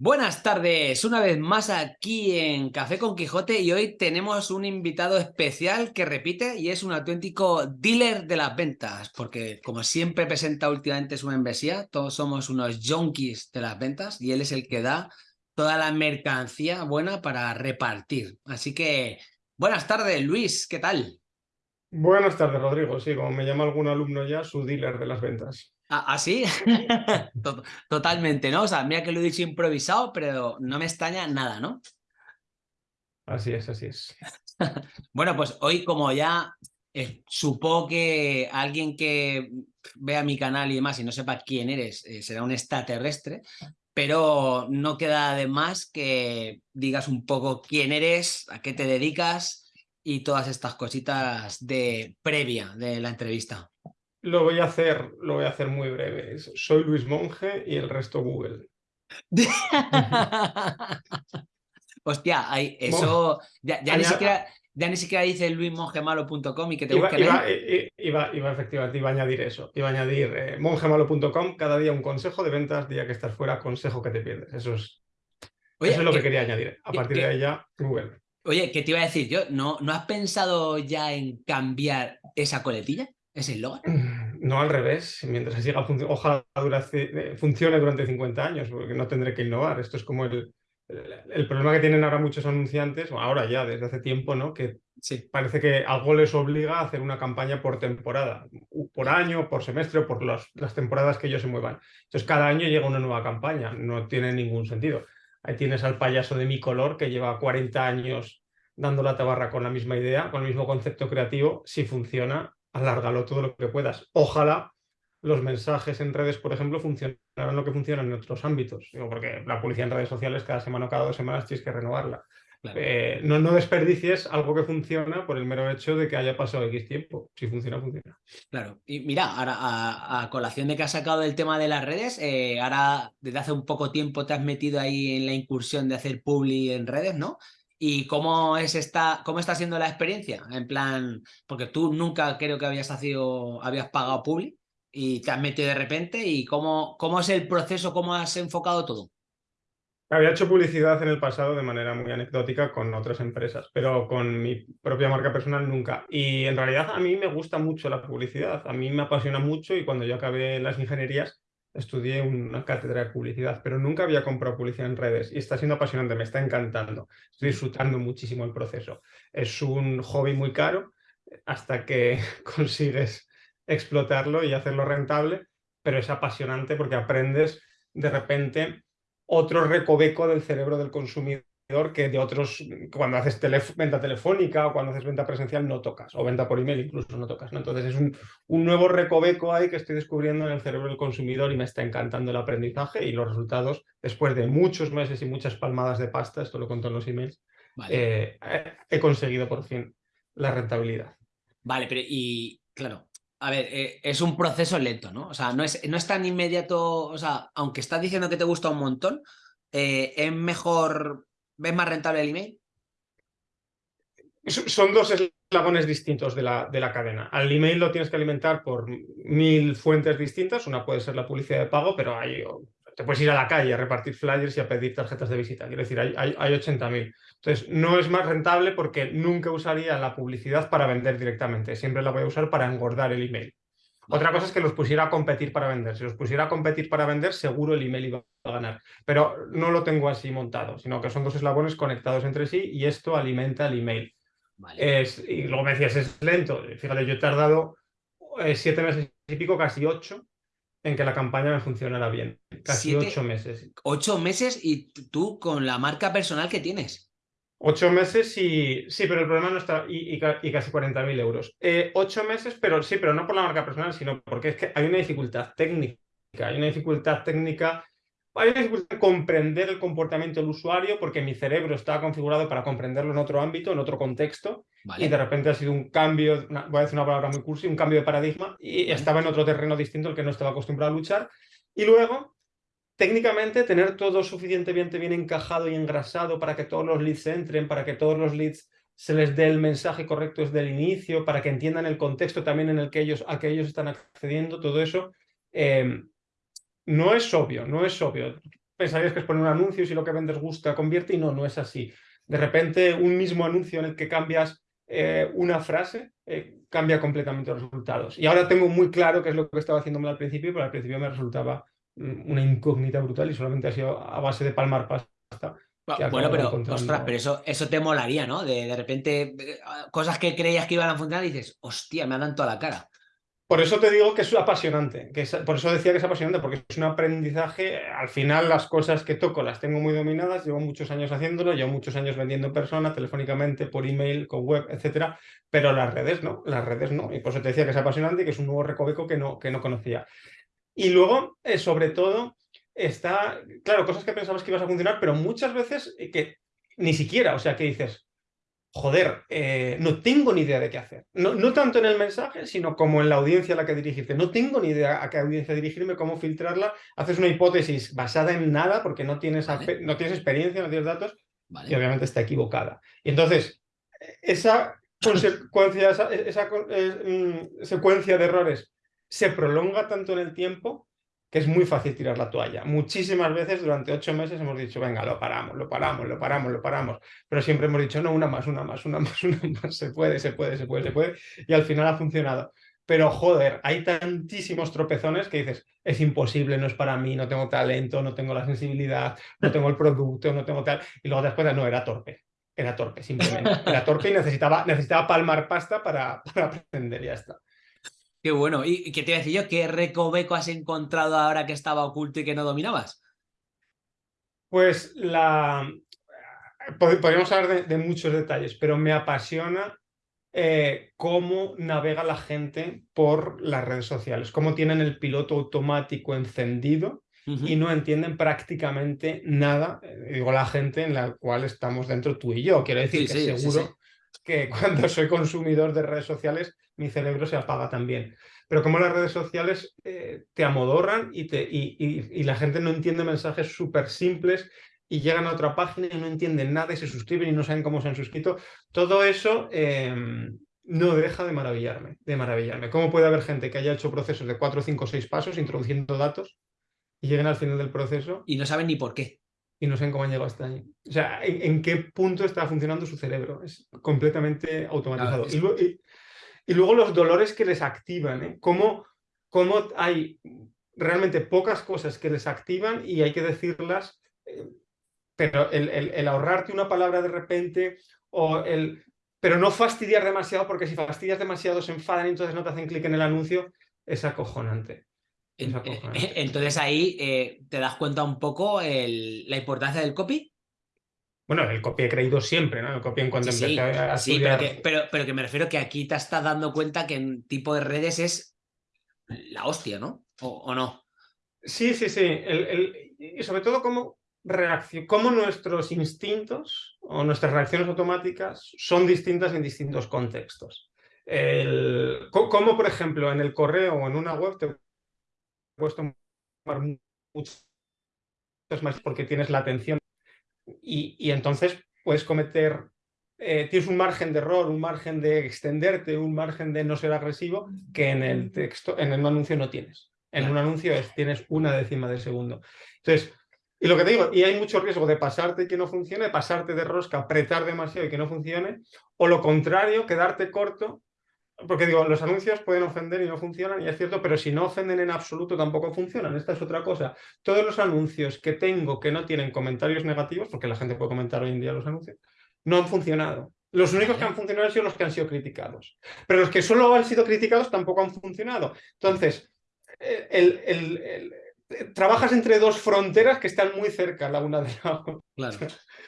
Buenas tardes, una vez más aquí en Café con Quijote y hoy tenemos un invitado especial que repite y es un auténtico dealer de las ventas, porque como siempre presenta últimamente su membresía, todos somos unos junkies de las ventas y él es el que da toda la mercancía buena para repartir. Así que, buenas tardes Luis, ¿qué tal? Buenas tardes Rodrigo, sí, como me llama algún alumno ya, su dealer de las ventas. ¿Así? ¿Ah, Totalmente, ¿no? O sea, mira que lo he dicho improvisado, pero no me extraña nada, ¿no? Así es, así es. bueno, pues hoy como ya eh, supongo que alguien que vea mi canal y demás y no sepa quién eres, eh, será un extraterrestre, pero no queda de más que digas un poco quién eres, a qué te dedicas y todas estas cositas de previa de la entrevista. Lo voy a hacer, lo voy a hacer muy breve. Soy Luis Monge y el resto Google. Hostia, eso ya, ni siquiera, ya, ni siquiera, dice luismongemalo.com y que te iba, busquen iba, iba, iba, efectivamente, iba a añadir eso. Iba a añadir eh, mongemalo.com, cada día un consejo de ventas, día que estás fuera, consejo que te pierdes. Eso es, eso es lo que, quería añadir. A partir de ahí ya, Google. Oye, ¿qué te iba a decir yo? ¿No, ¿No has pensado ya en cambiar esa coletilla? ¿Es el No al revés, mientras siga ojalá eh, funcione durante 50 años, porque no tendré que innovar. Esto es como el, el, problema que tienen ahora muchos anunciantes, o ahora ya desde hace tiempo, ¿no? Que parece que algo les obliga a hacer una campaña por temporada, por año, por semestre, por las temporadas que ellos se muevan. Entonces cada año llega una nueva campaña, no tiene ningún sentido. Ahí tienes al payaso de mi color que lleva 40 años dando la tabarra con la misma idea, con el mismo concepto creativo, si funciona, alárgalo todo lo que puedas. Ojalá los mensajes en redes, por ejemplo, funcionaran lo que funcionan en otros ámbitos. porque la publicidad en redes sociales cada semana o cada dos semanas tienes que renovarla. Eh, no, no desperdicies algo que funciona por el mero hecho de que haya pasado X tiempo. Si funciona, funciona. Claro. Y mira, ahora a, colación de que has sacado el tema de las redes, eh, ahora desde hace un poco tiempo te has metido ahí en la incursión de hacer publi en redes, ¿no? ¿Y cómo, es esta, cómo está siendo la experiencia? En plan, porque tú nunca creo que habías, habías pagado Publi y te has metido de repente y cómo, cómo es el proceso, cómo has enfocado todo. Había hecho publicidad en el pasado de manera muy anecdótica con otras empresas, pero con mi propia marca personal nunca. Y en realidad a mí me gusta mucho la publicidad, a mí me apasiona mucho y cuando yo acabé las ingenierías estudié una cátedra de publicidad, pero nunca había comprado publicidad en redes y está siendo apasionante, me está encantando. Estoy disfrutando muchísimo el proceso. Es un hobby muy caro hasta que consigues explotarlo y hacerlo rentable, pero es apasionante porque aprendes de repente otro recoveco del cerebro del consumidor que de otros, cuando haces venta telefónica o cuando haces venta presencial no tocas, o venta por email incluso no tocas. ¿no? Entonces es un, un, nuevo recoveco ahí que estoy descubriendo en el cerebro del consumidor y me está encantando el aprendizaje y los resultados, después de muchos meses y muchas palmadas de pasta, esto lo conto en los emails, eh, he conseguido por fin la rentabilidad. Vale, pero y claro, a ver, eh, es un proceso lento, ¿no? O sea, no es, no es tan inmediato, o sea, aunque estás diciendo que te gusta un montón, eh, es mejor ¿Ves más rentable el email? Son dos eslabones distintos de la, de la cadena. Al email lo tienes que alimentar por mil fuentes distintas. Una puede ser la publicidad de pago, pero hay, te puedes ir a la calle a repartir flyers y a pedir tarjetas de visita. Quiero decir, hay, hay, hay 80.000. Entonces, no es más rentable porque nunca usaría la publicidad para vender directamente. Siempre la voy a usar para engordar el email. Otra cosa es que los pusiera a competir para vender. Si los pusiera a competir para vender, seguro el email iba a ganar. Pero no lo tengo así montado, sino que son dos eslabones conectados entre sí y esto alimenta el email. Es, y luego me decías, es lento. Fíjate, yo he tardado eh, siete meses y pico, casi ocho, en que la campaña me funcionara bien. Casi ocho meses. Ocho meses y tú con la marca personal que tienes. Ocho meses y sí, pero el problema no está, y, y, casi 40.000 euros. Eh, ocho meses, pero sí, pero no por la marca personal, sino porque es que hay una dificultad técnica, hay una dificultad técnica, hay una dificultad en comprender el comportamiento del usuario porque mi cerebro está configurado para comprenderlo en otro ámbito, en otro contexto, y de repente ha sido un cambio, voy a decir una palabra muy cursi, un cambio de paradigma, y estaba en otro terreno distinto al que no estaba acostumbrado a luchar. Y luego técnicamente tener todo suficientemente bien encajado y engrasado para que todos los leads entren, para que todos los leads se les dé el mensaje correcto desde el inicio, para que entiendan el contexto también en el que ellos, a que ellos están accediendo, todo eso, em, no es obvio, no es obvio. pensarías que es poner un anuncio y si lo que vendes gusta, convierte y no, no es así. De repente, un mismo anuncio en el que cambias eh, una frase eh, cambia completamente los resultados. Y ahora tengo muy claro qué es lo que estaba haciéndome al principio, pero al principio me resultaba una incógnita brutal y solamente ha sido a base de palmar pasta. Bueno, pero, ostras, pero eso, eso te molaría, ¿no? De, de repente, eh, cosas que creías que iban a funcionar y dices, hostia, me ha dado toda la cara. Por eso te digo que es apasionante, que por eso decía que es apasionante, porque es un aprendizaje. Al final las cosas que toco las tengo muy dominadas, llevo muchos años haciéndolo, llevo muchos años vendiendo en persona, telefónicamente, por email, con web, etcétera, pero las redes no, las redes no. Y por eso te decía que es apasionante y que es un nuevo recoveco que no, que no conocía. Y luego, eh, sobre todo, está, claro, cosas que pensabas que ibas a funcionar, pero muchas veces eh, que ni siquiera, o sea, que dices, joder, eh, no tengo ni idea de qué hacer. No, no, tanto en el mensaje, sino como en la audiencia a la que dirigirte. No tengo ni idea a qué audiencia dirigirme, cómo filtrarla. Haces una hipótesis basada en nada porque no tienes, no tienes experiencia, no tienes datos y obviamente está equivocada. Y entonces, esa consecuencia, esa, esa eh, mm, secuencia de errores se prolonga tanto en el tiempo que es muy fácil tirar la toalla. Muchísimas veces durante ocho meses hemos dicho, venga, lo paramos, lo paramos, lo paramos, lo paramos. Pero siempre hemos dicho, no, una más, una más, una más, una más, se puede, se puede, se puede, se puede. Y al final ha funcionado. Pero joder, hay tantísimos tropezones que dices, es imposible, no es para mí, no tengo talento, no tengo la sensibilidad, no tengo el producto, no tengo tal. Y luego después, no, era torpe. Era torpe, simplemente. Era torpe y necesitaba, necesitaba palmar pasta para, para aprender, ya está. Qué bueno. ¿Y qué te iba a decir yo? ¿Qué recoveco has encontrado ahora que estaba oculto y que no dominabas? Pues la... Podríamos hablar de, muchos detalles, pero me apasiona eh, cómo navega la gente por las redes sociales, cómo tienen el piloto automático encendido y no entienden prácticamente nada, eh, digo la gente en la cual estamos dentro tú y yo. Quiero decir que seguro que cuando soy consumidor de redes sociales mi cerebro se apaga también. Pero como las redes sociales eh, te amodorran y, te, y, la gente no entiende mensajes súper simples y llegan a otra página y no entienden nada y se suscriben y no saben cómo se han suscrito, todo eso em, no deja de maravillarme, de maravillarme. ¿Cómo puede haber gente que haya hecho procesos de 4, 5, 6 pasos introduciendo datos y lleguen al final del proceso? Y no saben ni por qué. Y no saben cómo han llegado hasta ahí. O sea, ¿en, qué punto está funcionando su cerebro? Es completamente automatizado. y, y luego los dolores que les activan, ¿eh? Cómo, cómo, hay realmente pocas cosas que les activan y hay que decirlas, eh, pero el, el, ahorrarte una palabra de repente o el... Pero no fastidiar demasiado, porque si fastidias demasiado se enfadan y entonces no te hacen clic en el anuncio, es acojonante. Es acojonante. Entonces ahí eh, te das cuenta un poco la importancia del copy. Bueno, el copy he creído siempre, ¿no? El copy en cuanto sí, empecé a Sí, pero que, pero, que, me refiero que aquí te estás dando cuenta que en tipo de redes es la hostia, ¿no? ¿O, no? Sí, sí, sí. y sobre todo cómo, cómo nuestros instintos o nuestras reacciones automáticas son distintas en distintos contextos. El, como, por ejemplo, en el correo o en una web te puedes tomar muchas más porque tienes la atención y, entonces puedes cometer, eh, tienes un margen de error, un margen de extenderte, un margen de no ser agresivo que en el texto, en el anuncio no tienes. En un anuncio tienes una décima de segundo. Entonces, y lo que te digo, y hay mucho riesgo de pasarte y que no funcione, pasarte de rosca, apretar demasiado y que no funcione, o lo contrario, quedarte corto porque digo, los anuncios pueden ofender y no funcionan, y es cierto, pero si no ofenden en absoluto tampoco funcionan. Esta es otra cosa. Todos los anuncios que tengo que no tienen comentarios negativos, porque la gente puede comentar hoy en día los anuncios, no han funcionado. Los únicos que han funcionado han sido los que han sido criticados. Pero los que solo han sido criticados tampoco han funcionado. Entonces, el, trabajas entre dos fronteras que están muy cerca la una de la otra. Claro.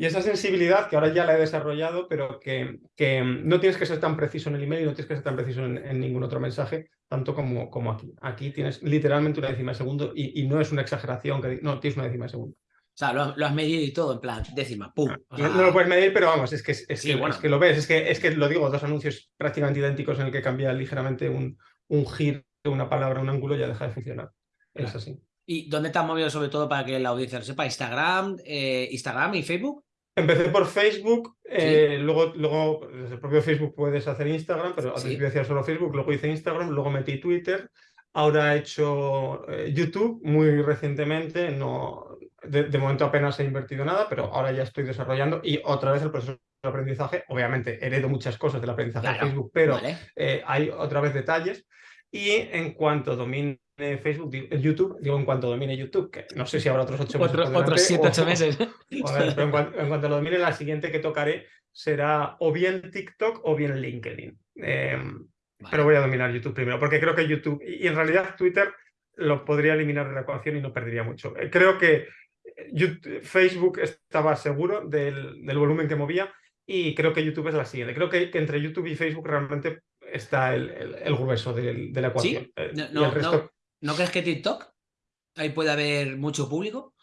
Y esa sensibilidad, que ahora ya la he desarrollado, pero que, que no tienes que ser tan preciso en el email y no tienes que ser tan preciso en, ningún otro mensaje, tanto como, como aquí. Aquí tienes literalmente una décima de segundo y, no es una exageración, que no, tienes una décima de segundo. O sea, lo, has medido y todo, en plan, décima, pum. no, lo puedes medir, pero vamos, es que, es, que, lo ves, es que, es que lo digo, dos anuncios prácticamente idénticos en el que cambia ligeramente un, un giro, una palabra, un ángulo, ya deja de funcionar. Es así. ¿Y dónde te has movido sobre todo para que la audiencia lo sepa? ¿Instagram, eh, Instagram y Facebook? Empecé por Facebook, eh, luego, luego desde el propio Facebook puedes hacer Instagram, pero al principio hacía solo Facebook, luego hice Instagram, luego metí Twitter, ahora he hecho eh, YouTube muy recientemente, no, de, momento apenas he invertido nada, pero ahora ya estoy desarrollando y otra vez el proceso de aprendizaje, obviamente heredo muchas cosas del aprendizaje de Facebook, pero eh, hay otra vez detalles. Y en cuanto domine Facebook, YouTube, digo en cuanto domine YouTube, que no sé si habrá otros ocho meses. otros siete, ocho meses. pero en, cuanto, lo domine, la siguiente que tocaré será o bien TikTok o bien LinkedIn. Em, pero voy a dominar YouTube primero, porque creo que YouTube, y en realidad Twitter lo podría eliminar de la ecuación y no perdería mucho. Eh, creo que eh, Facebook estaba seguro del, volumen que movía y creo que YouTube es la siguiente. Creo que, entre YouTube y Facebook realmente está el, grueso de, la ecuación. Eh, no, crees que TikTok? Ahí puede haber mucho público.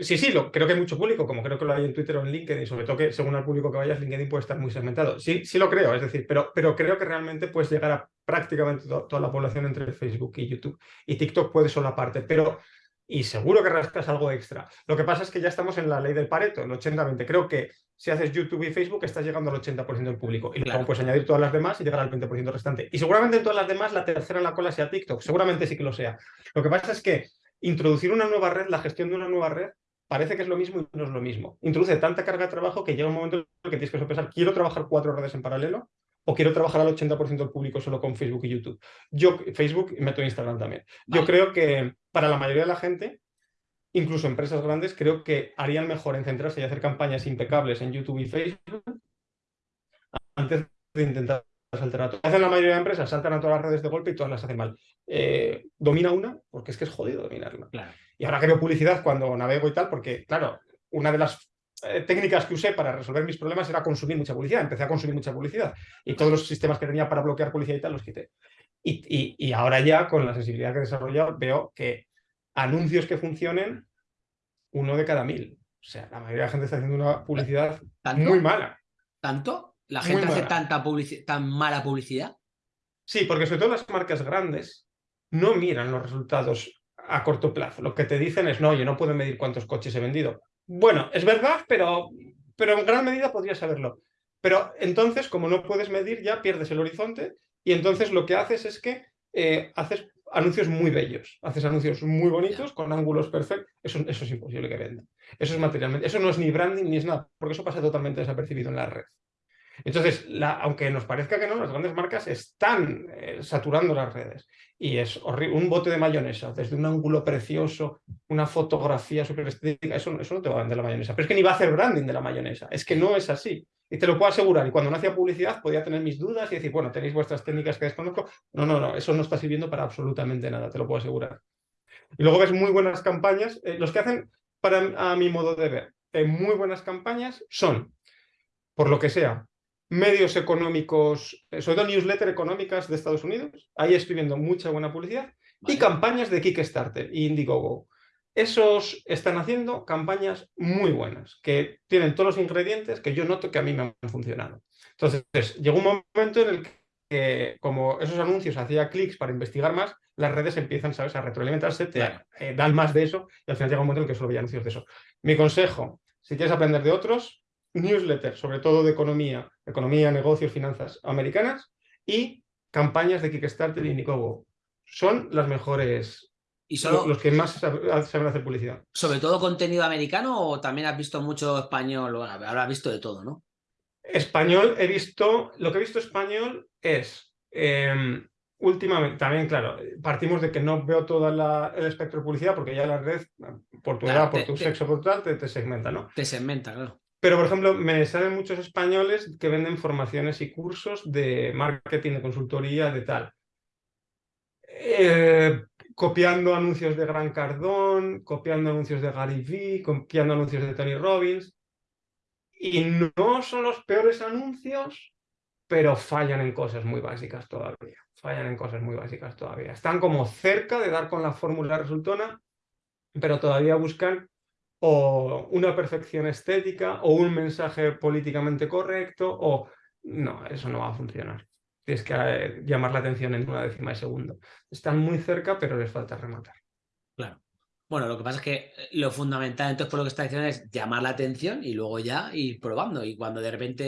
Sí, sí, lo, creo que hay mucho público, como creo que lo hay en Twitter o en LinkedIn, sobre todo que según el público que vayas, LinkedIn puede estar muy segmentado. Sí, sí lo creo, es decir, pero, pero creo que realmente puedes llegar a prácticamente toda la población entre Facebook y YouTube. Y TikTok puede ser la parte, pero y seguro que rascas algo extra. Lo que pasa es que ya estamos en la ley del Pareto, el 80-20. Creo que si haces YouTube y Facebook estás llegando al 80% del público. Y luego puedes añadir todas las demás y llegar al 20% restante. Y seguramente en todas las demás la tercera en la cola sea TikTok. Seguramente sí que lo sea. Lo que pasa es que introducir una nueva red, la gestión de una nueva red, parece que es lo mismo y no es lo mismo. Introduce tanta carga de trabajo que llega un momento en el que tienes que sopesar, ¿quiero trabajar cuatro redes en paralelo? ¿O quiero trabajar al 80% del público solo con Facebook y YouTube? Yo, Facebook, y meto Instagram también. Yo creo que para la mayoría de la gente, incluso empresas grandes, creo que harían mejor en centrarse y hacer campañas impecables en YouTube y Facebook antes de intentar saltar a todo. Hacen la mayoría de empresas, saltan a todas las redes de golpe y todas las hacen mal. Eh, domina una, porque es que es jodido dominarla. Y ahora que veo publicidad cuando navego y tal, porque, claro, una de las eh, técnicas que usé para resolver mis problemas era consumir mucha publicidad. Empecé a consumir mucha publicidad y todos los sistemas que tenía para bloquear publicidad y tal los quité. Y, ahora ya, con la sensibilidad que he desarrollado, veo que anuncios que funcionen, uno de cada mil. O sea, la mayoría de la gente está haciendo una publicidad muy mala. ¿Tanto? ¿La gente hace tanta tan mala publicidad? Sí, porque sobre todo las marcas grandes no miran los resultados a corto plazo. Lo que te dicen es, no, yo no puedo medir cuántos coches he vendido. Bueno, es verdad, pero, pero en gran medida podrías saberlo. Pero entonces, como no puedes medir, ya pierdes el horizonte y entonces lo que haces es que eh, haces anuncios muy bellos, haces anuncios muy bonitos, con ángulos perfectos. Eso, eso es imposible que venda. Eso es materialmente, eso no es ni branding ni es nada, porque eso pasa totalmente desapercibido en la red. Entonces, aunque nos parezca que no, las grandes marcas están eh, saturando las redes. Y es horrible. Un bote de mayonesa, desde un ángulo precioso, una fotografía súper estética, eso, eso no te va a vender la mayonesa. Pero es que ni va a hacer branding de la mayonesa. Es que no es así. Y te lo puedo asegurar. Y cuando no hacía publicidad podía tener mis dudas y decir, bueno, tenéis vuestras técnicas que desconozco. No, no, no, eso no está sirviendo para absolutamente nada, te lo puedo asegurar. Y luego ves muy buenas campañas. Eh, los que hacen, para a mi modo de ver, eh, muy buenas campañas son, por lo que sea, medios económicos, eh, sobre todo newsletter económicas de Estados Unidos. Ahí estoy viendo mucha buena publicidad. Y campañas de Kickstarter y Indiegogo. Esos están haciendo campañas muy buenas, que tienen todos los ingredientes que yo noto que a mí me han funcionado. Entonces, llegó un momento en el que, como esos anuncios hacía clics para investigar más, las redes empiezan, ¿sabes?, a retroalimentarse, te eh, dan más de eso y al final llega un momento en el que solo veía anuncios de eso. Mi consejo, si quieres aprender de otros, newsletter, sobre todo de economía, economía, negocios, finanzas americanas y campañas de Kickstarter y Indiegogo. Son las mejores, ¿Y solo, los que más saben hacer publicidad. ¿Sobre todo contenido americano o también has visto mucho español? Bueno, habrás visto de todo, ¿no? Español he visto, lo que he visto español es, em, últimamente, también claro, partimos de que no veo todo el espectro de publicidad porque ya la red, por tu edad, por tu sexo, por tal, te, te segmenta, ¿no? Te segmenta, claro. Pero, por ejemplo, me salen muchos españoles que venden formaciones y cursos de marketing, de consultoría, de tal. Eh, copiando anuncios de Gran Cardón, copiando anuncios de Gary Vee, copiando anuncios de Tony Robbins. Y no son los peores anuncios, pero fallan en cosas muy básicas todavía. Fallan en cosas muy básicas todavía. Están como cerca de dar con la fórmula resultona, pero todavía buscan o una perfección estética o un mensaje políticamente correcto o no, eso no va a funcionar. Tienes que eh, llamar la atención en una décima de segundo. Están muy cerca, pero les falta rematar. Claro. Bueno, lo que pasa es que eh, lo fundamental, entonces, por lo que está diciendo, es llamar la atención y luego ya ir probando. Y cuando de repente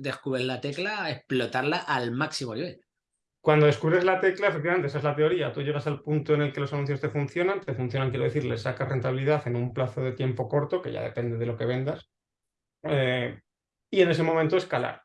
descubres la tecla, explotarla al máximo nivel. Cuando descubres la tecla, efectivamente, esa es la teoría. Tú llegas al punto en el que los anuncios te funcionan, te funcionan, quiero decir, le sacas rentabilidad en un plazo de tiempo corto, que ya depende de lo que vendas, eh, y en ese momento escalar.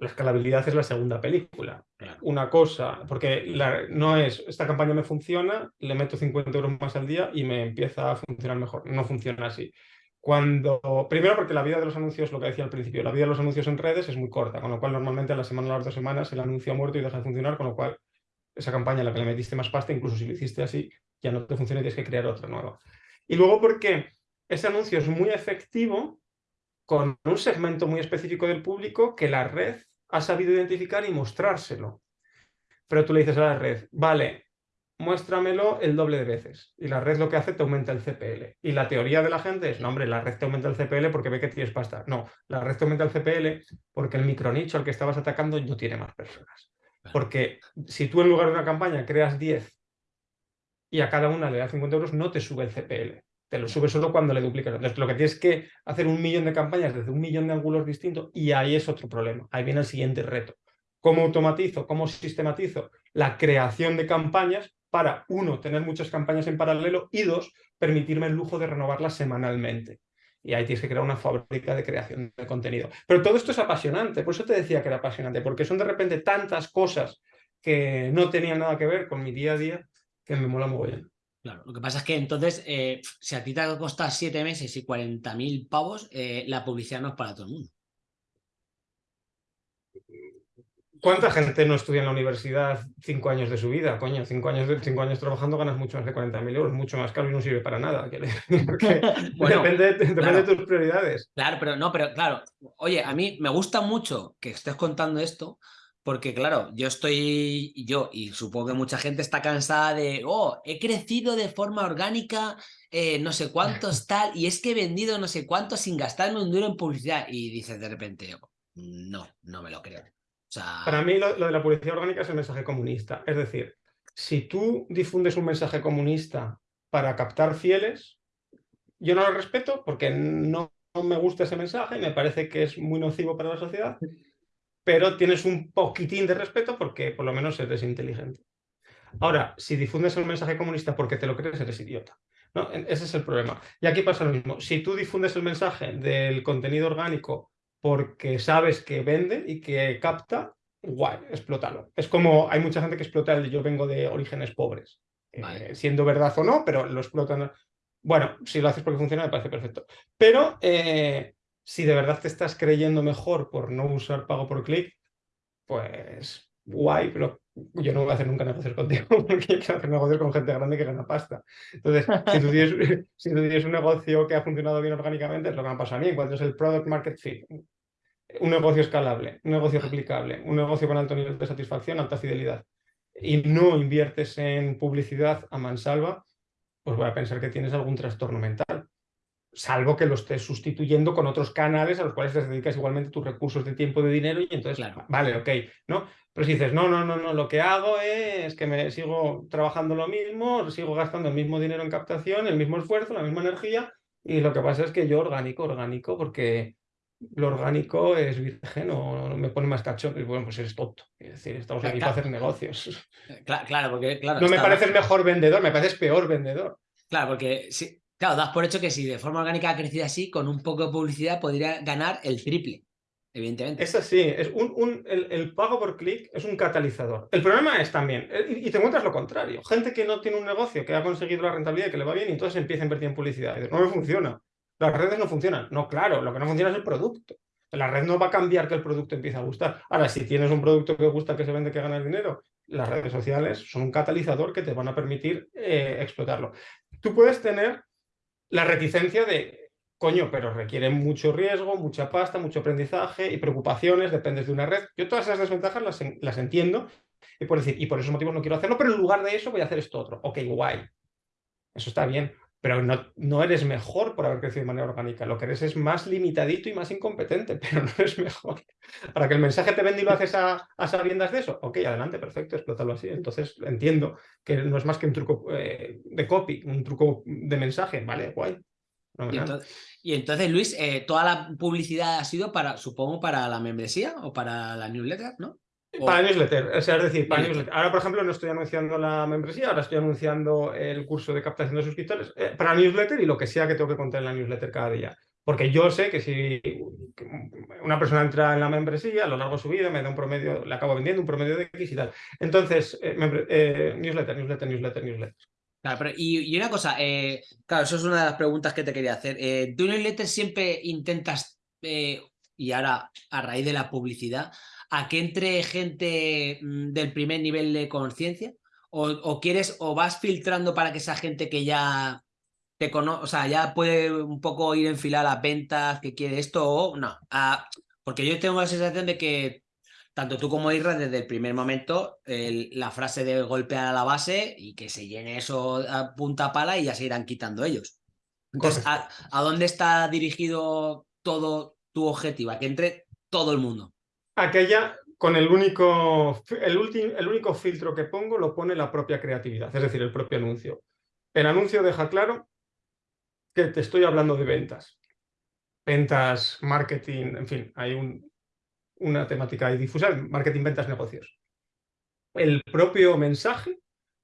La escalabilidad es la segunda película. Una cosa, porque no es, esta campaña me funciona, le meto 50 euros más al día y me empieza a funcionar mejor. No funciona así. Cuando, primero porque la vida de los anuncios, lo que decía al principio, la vida de los anuncios en redes es muy corta, con lo cual normalmente a la semana o a las dos semanas el anuncio ha muerto y deja de funcionar, con lo cual esa campaña a la que le metiste más pasta, incluso si lo hiciste así, ya no te funciona y tienes que crear otra nueva. Y luego porque ese anuncio es muy efectivo con un segmento muy específico del público que la red ha sabido identificar y mostrárselo. Pero tú le dices a la red, vale, muéstramelo el doble de veces. Y la red lo que hace te aumenta el CPL. Y la teoría de la gente es, no hombre, la red te aumenta el CPL porque ve que tienes pasta. No, la red te aumenta el CPL porque el micronicho al que estabas atacando no tiene más personas. Porque si tú en lugar de una campaña creas 10 y a cada una le das 50 euros, no te sube el CPL. Te lo sube solo cuando le duplicas. Entonces, lo que tienes que hacer un millón de campañas desde un millón de ángulos distintos y ahí es otro problema. Ahí viene el siguiente reto. ¿Cómo automatizo, cómo sistematizo la creación de campañas para, uno, tener muchas campañas en paralelo y dos, permitirme el lujo de renovarlas semanalmente. Y ahí tienes que crear una fábrica de creación de contenido. Pero todo esto es apasionante, por eso te decía que era apasionante, porque son de repente tantas cosas que no tenían nada que ver con mi día a día que me mola mogollón. Claro, lo que pasa es que entonces, eh, si a ti te costar siete meses y 40.000 pavos, eh, la publicidad no es para todo el mundo. ¿Cuánta gente no estudia en la universidad cinco años de su vida? Coño, cinco años, cinco años trabajando ganas mucho más de 40.000 euros, mucho más caro y no sirve para nada. depende, de tus prioridades. Claro, pero no, pero claro, oye, a mí me gusta mucho que estés contando esto, porque claro, yo estoy, yo y supongo que mucha gente está cansada de, oh, he crecido de forma orgánica, eh, no sé cuántos tal, y es que he vendido no sé cuántos sin gastarme un duro en publicidad. Y dices de repente, no, no me lo creo. Para mí lo, de la publicidad orgánica es el mensaje comunista. Es decir, si tú difundes un mensaje comunista para captar fieles, yo no lo respeto porque no, me gusta ese mensaje y me parece que es muy nocivo para la sociedad, pero tienes un poquitín de respeto porque por lo menos eres inteligente. Ahora, si difundes el mensaje comunista porque te lo crees, eres idiota. ¿no? Ese es el problema. Y aquí pasa lo mismo. Si tú difundes el mensaje del contenido orgánico porque sabes que vende y que capta, guay, explótalo. Es como hay mucha gente que explota el yo vengo de orígenes pobres, eh, siendo verdad o no, pero lo explotan. Bueno, si lo haces porque funciona, me parece perfecto. Pero eh, si de verdad te estás creyendo mejor por no usar pago por clic, pues guay, pero yo no voy a hacer nunca negocios contigo porque quiero hacer negocios con gente grande que gana pasta. Entonces, si tú, tienes, un negocio que ha funcionado bien orgánicamente, es lo que me ha pasado a mí. Cuando es el product market fit, un negocio escalable, un negocio replicable, un negocio con alto nivel de satisfacción, alta fidelidad, y no inviertes en publicidad a mansalva, pues voy a pensar que tienes algún trastorno mental. Salvo que lo estés sustituyendo con otros canales a los cuales te dedicas igualmente tus recursos de tiempo, de dinero, y entonces, vale, ok, ¿no? Pero si dices, no, no, no, no, lo que hago es que me sigo trabajando lo mismo, sigo gastando el mismo dinero en captación, el mismo esfuerzo, la misma energía, y lo que pasa es que yo orgánico, orgánico, porque lo orgánico es virgen o me pone más cacho, y bueno, pues eres tonto. Es decir, estamos aquí para hacer negocios. Claro, porque claro. No me pareces mejor vendedor, me pareces peor vendedor. Claro, porque sí, claro, das por hecho que si de forma orgánica ha crecido así, con un poco de publicidad podría ganar el triple. Evidentemente. Es así, es un, el, pago por clic es un catalizador. El problema es también, eh, y, te encuentras lo contrario, gente que no tiene un negocio, que ha conseguido la rentabilidad y que le va bien, y entonces empieza a invertir en publicidad. No me funciona. Las redes no funcionan. No, claro, lo que no funciona es el producto. La red no va a cambiar que el producto empiece a gustar. Ahora, si tienes un producto que gusta, que se vende, que gana dinero, las redes sociales son un catalizador que te van a permitir eh, explotarlo. Tú puedes tener la reticencia de, coño, pero requiere mucho riesgo, mucha pasta, mucho aprendizaje y preocupaciones, dependes de una red. Yo todas esas desventajas las, las entiendo y por decir, y por esos motivos no quiero hacerlo, pero en lugar de eso voy a hacer esto otro. Ok, guay. Eso está bien pero no, no, eres mejor por haber crecido de manera orgánica. Lo que eres es más limitadito y más incompetente, pero no eres mejor. Para que el mensaje te vende y lo haces a, sabiendas de eso, ok, adelante, perfecto, explótalo así. Entonces entiendo que no es más que un truco eh, de copy, un truco de mensaje, vale, guay. y, entonces, Luis, eh, toda la publicidad ha sido para, supongo, para la membresía o para la newsletter, ¿no? Para newsletter, o sea, es decir, para newsletter. Ahora, por ejemplo, no estoy anunciando la membresía, ahora estoy anunciando el curso de captación de suscriptores eh, para newsletter y lo que sea que tengo que contar en la newsletter cada día. Porque yo sé que si una persona entra en la membresía, a lo largo de su vida me da un promedio, le acabo vendiendo un promedio de X y tal. Entonces, eh, eh, newsletter, newsletter, newsletter, newsletter. Claro, y, una cosa, claro, eso es una de las preguntas que te quería hacer. ¿Tú newsletter siempre intentas, y ahora a raíz de la publicidad, a que entre gente mm, del primer nivel de conciencia? O, quieres, o vas filtrando para que esa gente que ya te conoce, o sea, ya puede un poco ir en fila a las ventas, que quiere esto, o no. Ah, porque yo tengo la sensación de que tanto tú como Isra, desde el primer momento, la frase de golpear a la base y que se llene eso a punta pala y ya se irán quitando ellos. Entonces, ¿a, ¿a, dónde está dirigido todo tu objetivo? A que entre todo el mundo aquella con el único, el, el único filtro que pongo lo pone la propia creatividad, es decir, el propio anuncio. El anuncio deja claro que te estoy hablando de ventas. Ventas, marketing, en fin, hay un, una temática ahí difusa, marketing, ventas, negocios. El propio mensaje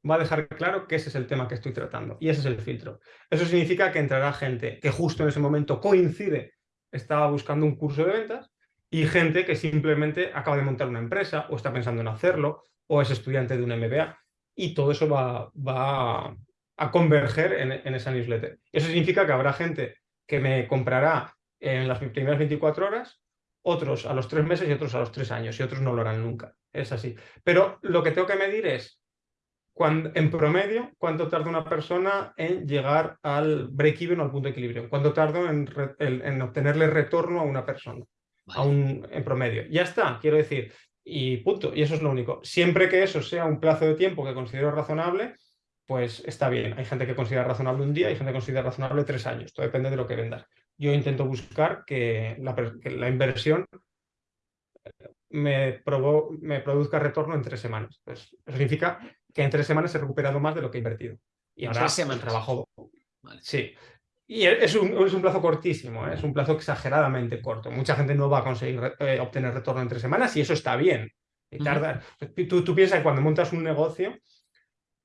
va a dejar claro que ese es el tema que estoy tratando y ese es el filtro. Eso significa que entrará gente que justo en ese momento coincide, estaba buscando un curso de ventas y gente que simplemente acaba de montar una empresa o está pensando en hacerlo o es estudiante de un MBA y todo eso va, va a converger en, esa newsletter. Eso significa que habrá gente que me comprará en las primeras 24 horas, otros a los tres meses y otros a los tres años y otros no lo harán nunca. Es así. Pero lo que tengo que medir es, cuando, en promedio, cuánto tarda una persona en llegar al break-even o al punto de equilibrio, cuánto tardo en, en obtenerle retorno a una persona en promedio. Ya está, quiero decir, y punto, y eso es lo único. Siempre que eso sea un plazo de tiempo que considero razonable, pues está bien. Hay gente que considera razonable un día, hay gente que considera razonable tres años, todo depende de lo que vendas. Yo intento buscar que la, inversión me, me produzca retorno en tres semanas. Pues, eso significa que en tres semanas he recuperado más de lo que he invertido. Y ahora trabajo. Sí, y es un, es un plazo cortísimo, ¿eh? es un plazo exageradamente corto. Mucha gente no va a conseguir eh, obtener retorno en tres semanas y eso está bien. Y tarda, tú, tú piensas que cuando montas un negocio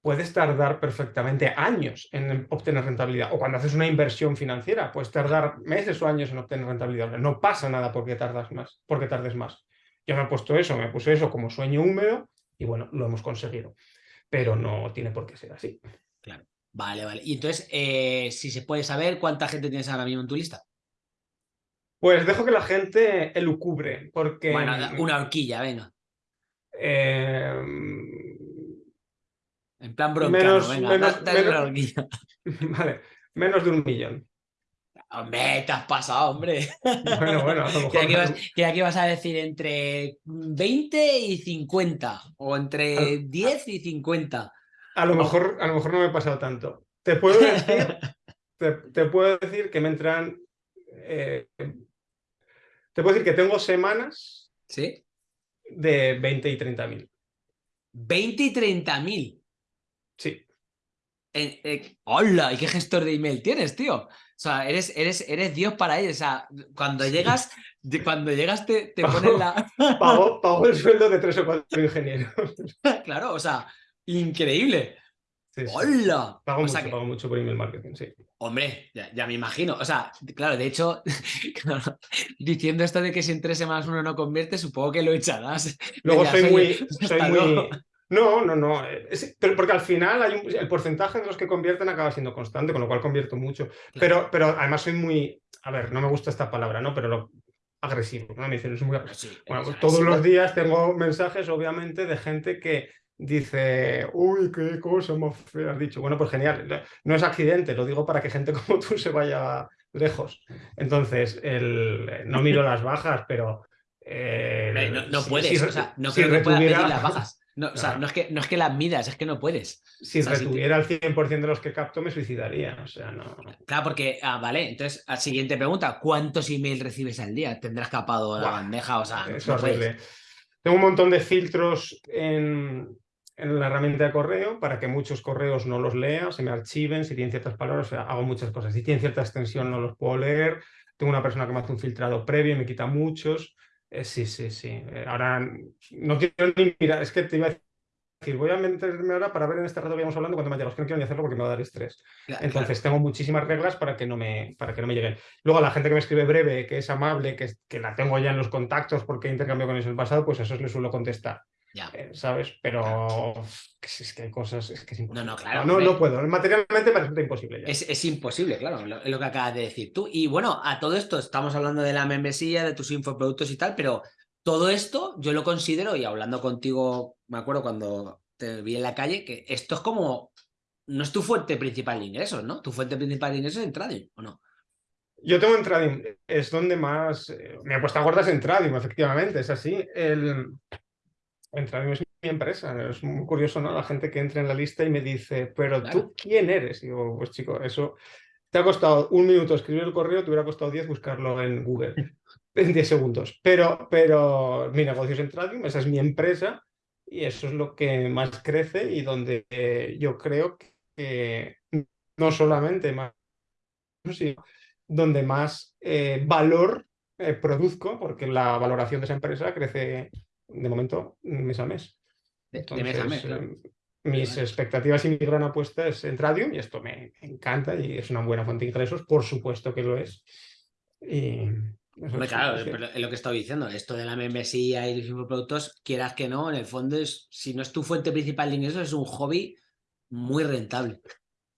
puedes tardar perfectamente años en obtener rentabilidad. O cuando haces una inversión financiera, puedes tardar meses o años en obtener rentabilidad. No pasa nada porque tardas más, porque tardes más. Yo me he puesto eso, me puse eso como sueño húmedo y bueno, lo hemos conseguido. Pero no tiene por qué ser así. Claro. Vale, vale. Y entonces, eh, si se puede saber cuánta gente tienes ahora mismo en tu lista. Pues dejo que la gente elucubre, porque... Bueno, una horquilla, venga. Em, en plan broncano, venga, menos, dale una horquilla. Vale, menos de un millón. Hombre, te has pasado, hombre. Bueno, bueno, a lo mejor... Que aquí, vas, a decir entre 20 y 50, o entre 10 y 50. A lo, mejor, a lo mejor no me he pasado tanto. Te puedo decir, te, puedo decir que me entran. Eh, te puedo decir que tengo semanas ¿Sí? de 20 y 30 mil. ¿20 y 30 mil? Sí. Eh, ¡Hola! ¿Y qué gestor de email tienes, tío? O sea, eres, eres, eres Dios para ellos. O sea, cuando llegas, cuando llegas te, te ponen la. pago, el sueldo de tres o cuatro ingenieros. claro, o sea, Increíble. ¡Hola! Pago, mucho, por email marketing, sí. Hombre, ya, me imagino. O sea, claro, de hecho, diciendo esto de que si en tres semanas uno no convierte, supongo que lo echarás. Luego soy, muy, No, no, no. pero porque al final hay el porcentaje de los que convierten acaba siendo constante, con lo cual convierto mucho. Pero, pero además soy muy. A ver, no me gusta esta palabra, ¿no? Pero lo, agresivo. ¿no? Me dicen, es muy agresivo. bueno, pues todos los días tengo mensajes, obviamente, de gente que dice, uy, qué cosa más fea has dicho. Bueno, pues genial, no es accidente, lo digo para que gente como tú se vaya lejos. Entonces, el, no miro las bajas, pero... Eh, no, puedes, o sea, no creo que puedas medir las bajas. No, o sea, no es, que, no es que las midas, es que no puedes. Si retuviera el 100% de los que capto, me suicidaría. O sea, no. Claro, porque, ah, vale, entonces, siguiente pregunta, ¿cuántos emails recibes al día? ¿Tendrás capado la bandeja? O sea, es horrible. Tengo un montón de filtros en, en la herramienta de correo para que muchos correos no los lea, se me archiven, si tienen ciertas palabras, o sea, hago muchas cosas. Si tienen cierta extensión no los puedo leer, tengo una persona que me hace un filtrado previo y me quita muchos. Eh, sí, sí, sí. Eh, ahora no quiero ni mirar, es que te iba a decir, voy a meterme ahora para ver en este rato que íbamos hablando cuando me llegado. Es que no quiero ni hacerlo porque me va a dar estrés. Entonces tengo muchísimas reglas para que, no me, para que no me lleguen. Luego la gente que me escribe breve, que es amable, que, que la tengo ya en los contactos porque he intercambiado con ellos en el pasado, pues eso le suelo contestar. Eh, ¿Sabes? Pero es que hay cosas, es que es imposible. No, no, claro. No, no, puedo. Materialmente me resulta imposible. Es, es, imposible, claro, es lo que acabas de decir tú. Y bueno, a todo esto estamos hablando de la membresía, de tus infoproductos y tal, pero todo esto yo lo considero, y hablando contigo, me acuerdo cuando te vi en la calle, que esto es como, no es tu fuente principal de ingresos, ¿no? Tu fuente principal de ingresos es en trading, ¿o no? Yo tengo en trading, es donde más, eh, me he puesto gordas en trading, efectivamente, es así. El, en trading es mi empresa, es muy curioso, ¿no? La gente que entra en la lista y me dice, pero tú, ¿quién eres? Y digo, pues chico, eso te ha costado un minuto escribir el correo, te hubiera costado 10 buscarlo en Google. en 10 segundos. Pero, pero mi negocio es en trading, esa es mi empresa y eso es lo que más crece y donde eh, yo creo que no solamente más, sino donde más eh, valor eh, produzco, porque la valoración de esa empresa crece de momento mes a mes. de mes a mes, Mis expectativas y mi gran apuesta es en Tradium y esto me encanta y es una buena fuente de ingresos, por supuesto que lo es. Y, claro, es lo que estaba diciendo, esto de la membresía y los infoproductos, quieras que no, en el fondo es, si no es tu fuente principal de ingresos, es un hobby muy rentable.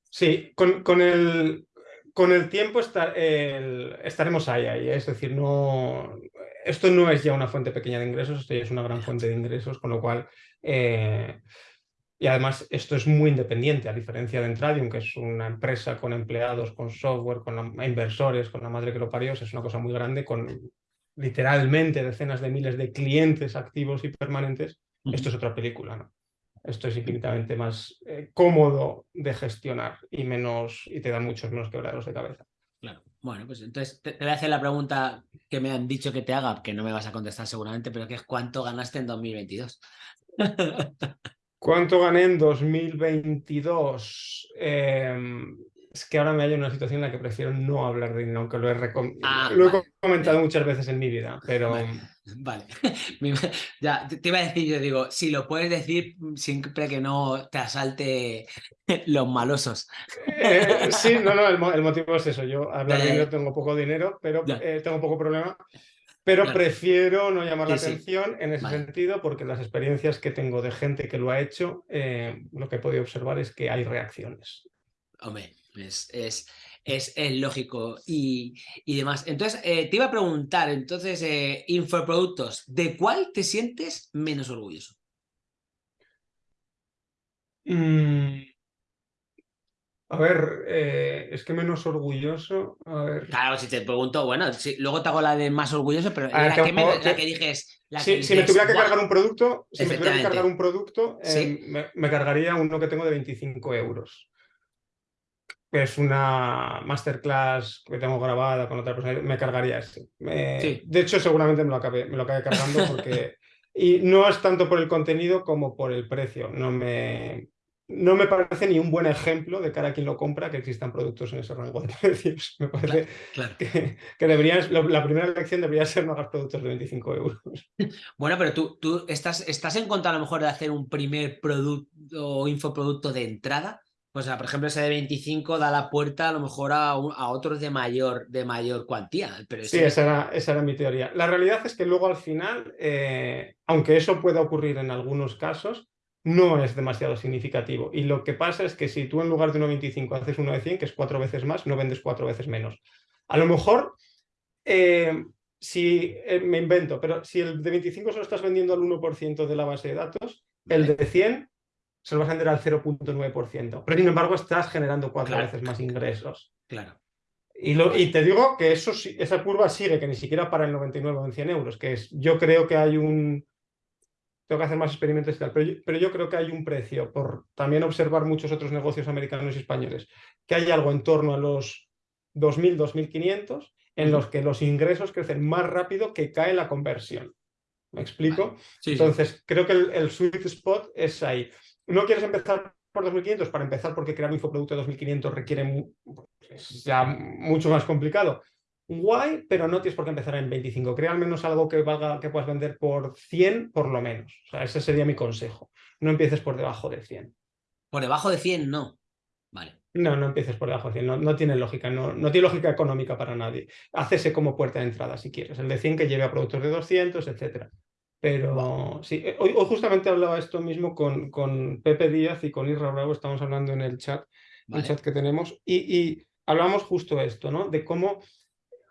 Sí, con, con el, con el tiempo estaremos ahí, ahí, es decir, no, esto no es ya una fuente pequeña de ingresos, esto ya es una gran fuente de ingresos, con lo cual eh, y además esto es muy independiente, a diferencia de Entradium, que es una empresa con empleados, con software, con inversores, con la madre que lo parió, es una cosa muy grande, con literalmente decenas de miles de clientes activos y permanentes. Esto es otra película, ¿no? Esto es infinitamente más eh, cómodo de gestionar y menos y te da muchos menos quebraderos de cabeza. Bueno, pues entonces te, voy a hacer la pregunta que me han dicho que te haga, que no me vas a contestar seguramente, pero que es ¿cuánto ganaste en 2022? ¿Cuánto gané en 2022? Em, es que ahora me hallo en una situación en la que prefiero no hablar de dinero, aunque lo he, ah, lo he comentado muchas veces en mi vida, pero... Vale, ya te iba a decir, yo digo, si lo puedes decir siempre que no te asalte los malosos. Eh, sí, no, no, el, motivo es eso, yo hablar de dinero tengo poco dinero, pero eh, tengo poco problema, pero prefiero no llamar la atención en ese sentido porque las experiencias que tengo de gente que lo ha hecho, eh, lo que he podido observar es que hay reacciones. Hombre, es, es, es, lógico y, y, demás. Entonces, eh, te iba a preguntar, entonces, eh, infoproductos, ¿de cuál te sientes menos orgulloso? Mm, a ver, eh, es que menos orgulloso. A ver. Claro, si te pregunto, bueno, luego te hago la de más orgulloso, pero la, que, la que dijes. si me tuviera que cargar un producto, si me tuviera que cargar un producto, me, cargaría uno que tengo de 25 euros. Es una masterclass que tengo grabada con otra persona, me cargaría ese. De hecho, seguramente me lo acabe, me lo acabe cargando porque. y no es tanto por el contenido como por el precio. No me, no me parece ni un buen ejemplo de cara a quien lo compra que existan productos en ese rango de precios. Me parece Que, la primera lección debería ser no hagas productos de 25 euros. Bueno, pero tú, tú estás, estás en contra a lo mejor de hacer un primer producto o infoproducto de entrada. O sea, por ejemplo, ese de 25 da la puerta a lo mejor a, a otros de mayor, de mayor cuantía. Pero Sí, esa era, esa era, mi teoría. La realidad es que luego al final, eh, aunque eso pueda ocurrir en algunos casos, no es demasiado significativo. Y lo que pasa es que si tú en lugar de 1,25 haces uno de 100, que es cuatro veces más, no vendes cuatro veces menos. A lo mejor, eh, si eh, me invento, pero si el de 25 solo estás vendiendo al 1% de la base de datos, el de 100 se lo vas a vender al 0.9%. Pero sin embargo estás generando cuatro veces más ingresos. Claro. Y, lo, y, te digo que eso, esa curva sigue, que ni siquiera para el 99 o en 100 euros, que es, yo creo que hay un, tengo que hacer más experimentos y tal, pero yo, pero yo creo que hay un precio, por también observar muchos otros negocios americanos y españoles, que hay algo en torno a los 2.000, 2.500, en los que los ingresos crecen más rápido que cae la conversión. ¿Me explico? Entonces, creo que el, sweet spot es ahí. No quieres empezar por 2.500 para empezar porque crear un infoproducto de 2.500 requiere ya mucho más complicado. guay, pero no tienes por qué empezar en 25. Crea al menos algo que valga, que puedas vender por 100 por lo menos. O sea, ese sería mi consejo. No empieces por debajo de 100. Por debajo de 100 no. Vale. No, no empieces por debajo de 100. No, no tiene lógica. No, no, tiene lógica económica para nadie. Hácese como puerta de entrada si quieres. El de 100 que lleve a productos de 200, etcétera. Pero sí, eh, hoy, hoy, justamente hablaba esto mismo con, con Pepe Díaz y con Isra Bravo, estamos hablando en el chat, vale. el chat que tenemos, y, y hablamos justo esto, ¿no? De cómo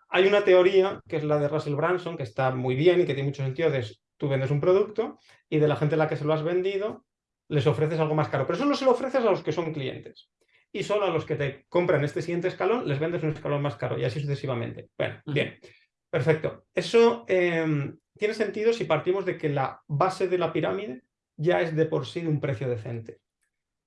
hay una teoría, que es la de Russell Branson, que está muy bien y que tiene mucho sentido, de tú vendes un producto y de la gente a la que se lo has vendido les ofreces algo más caro, pero solo se lo ofreces a los que son clientes. Y solo a los que te compran este siguiente escalón les vendes un escalón más caro y así sucesivamente. Bueno, uh -huh. bien, perfecto. Eso eh, tiene sentido si partimos de que la base de la pirámide ya es de por sí de un precio decente.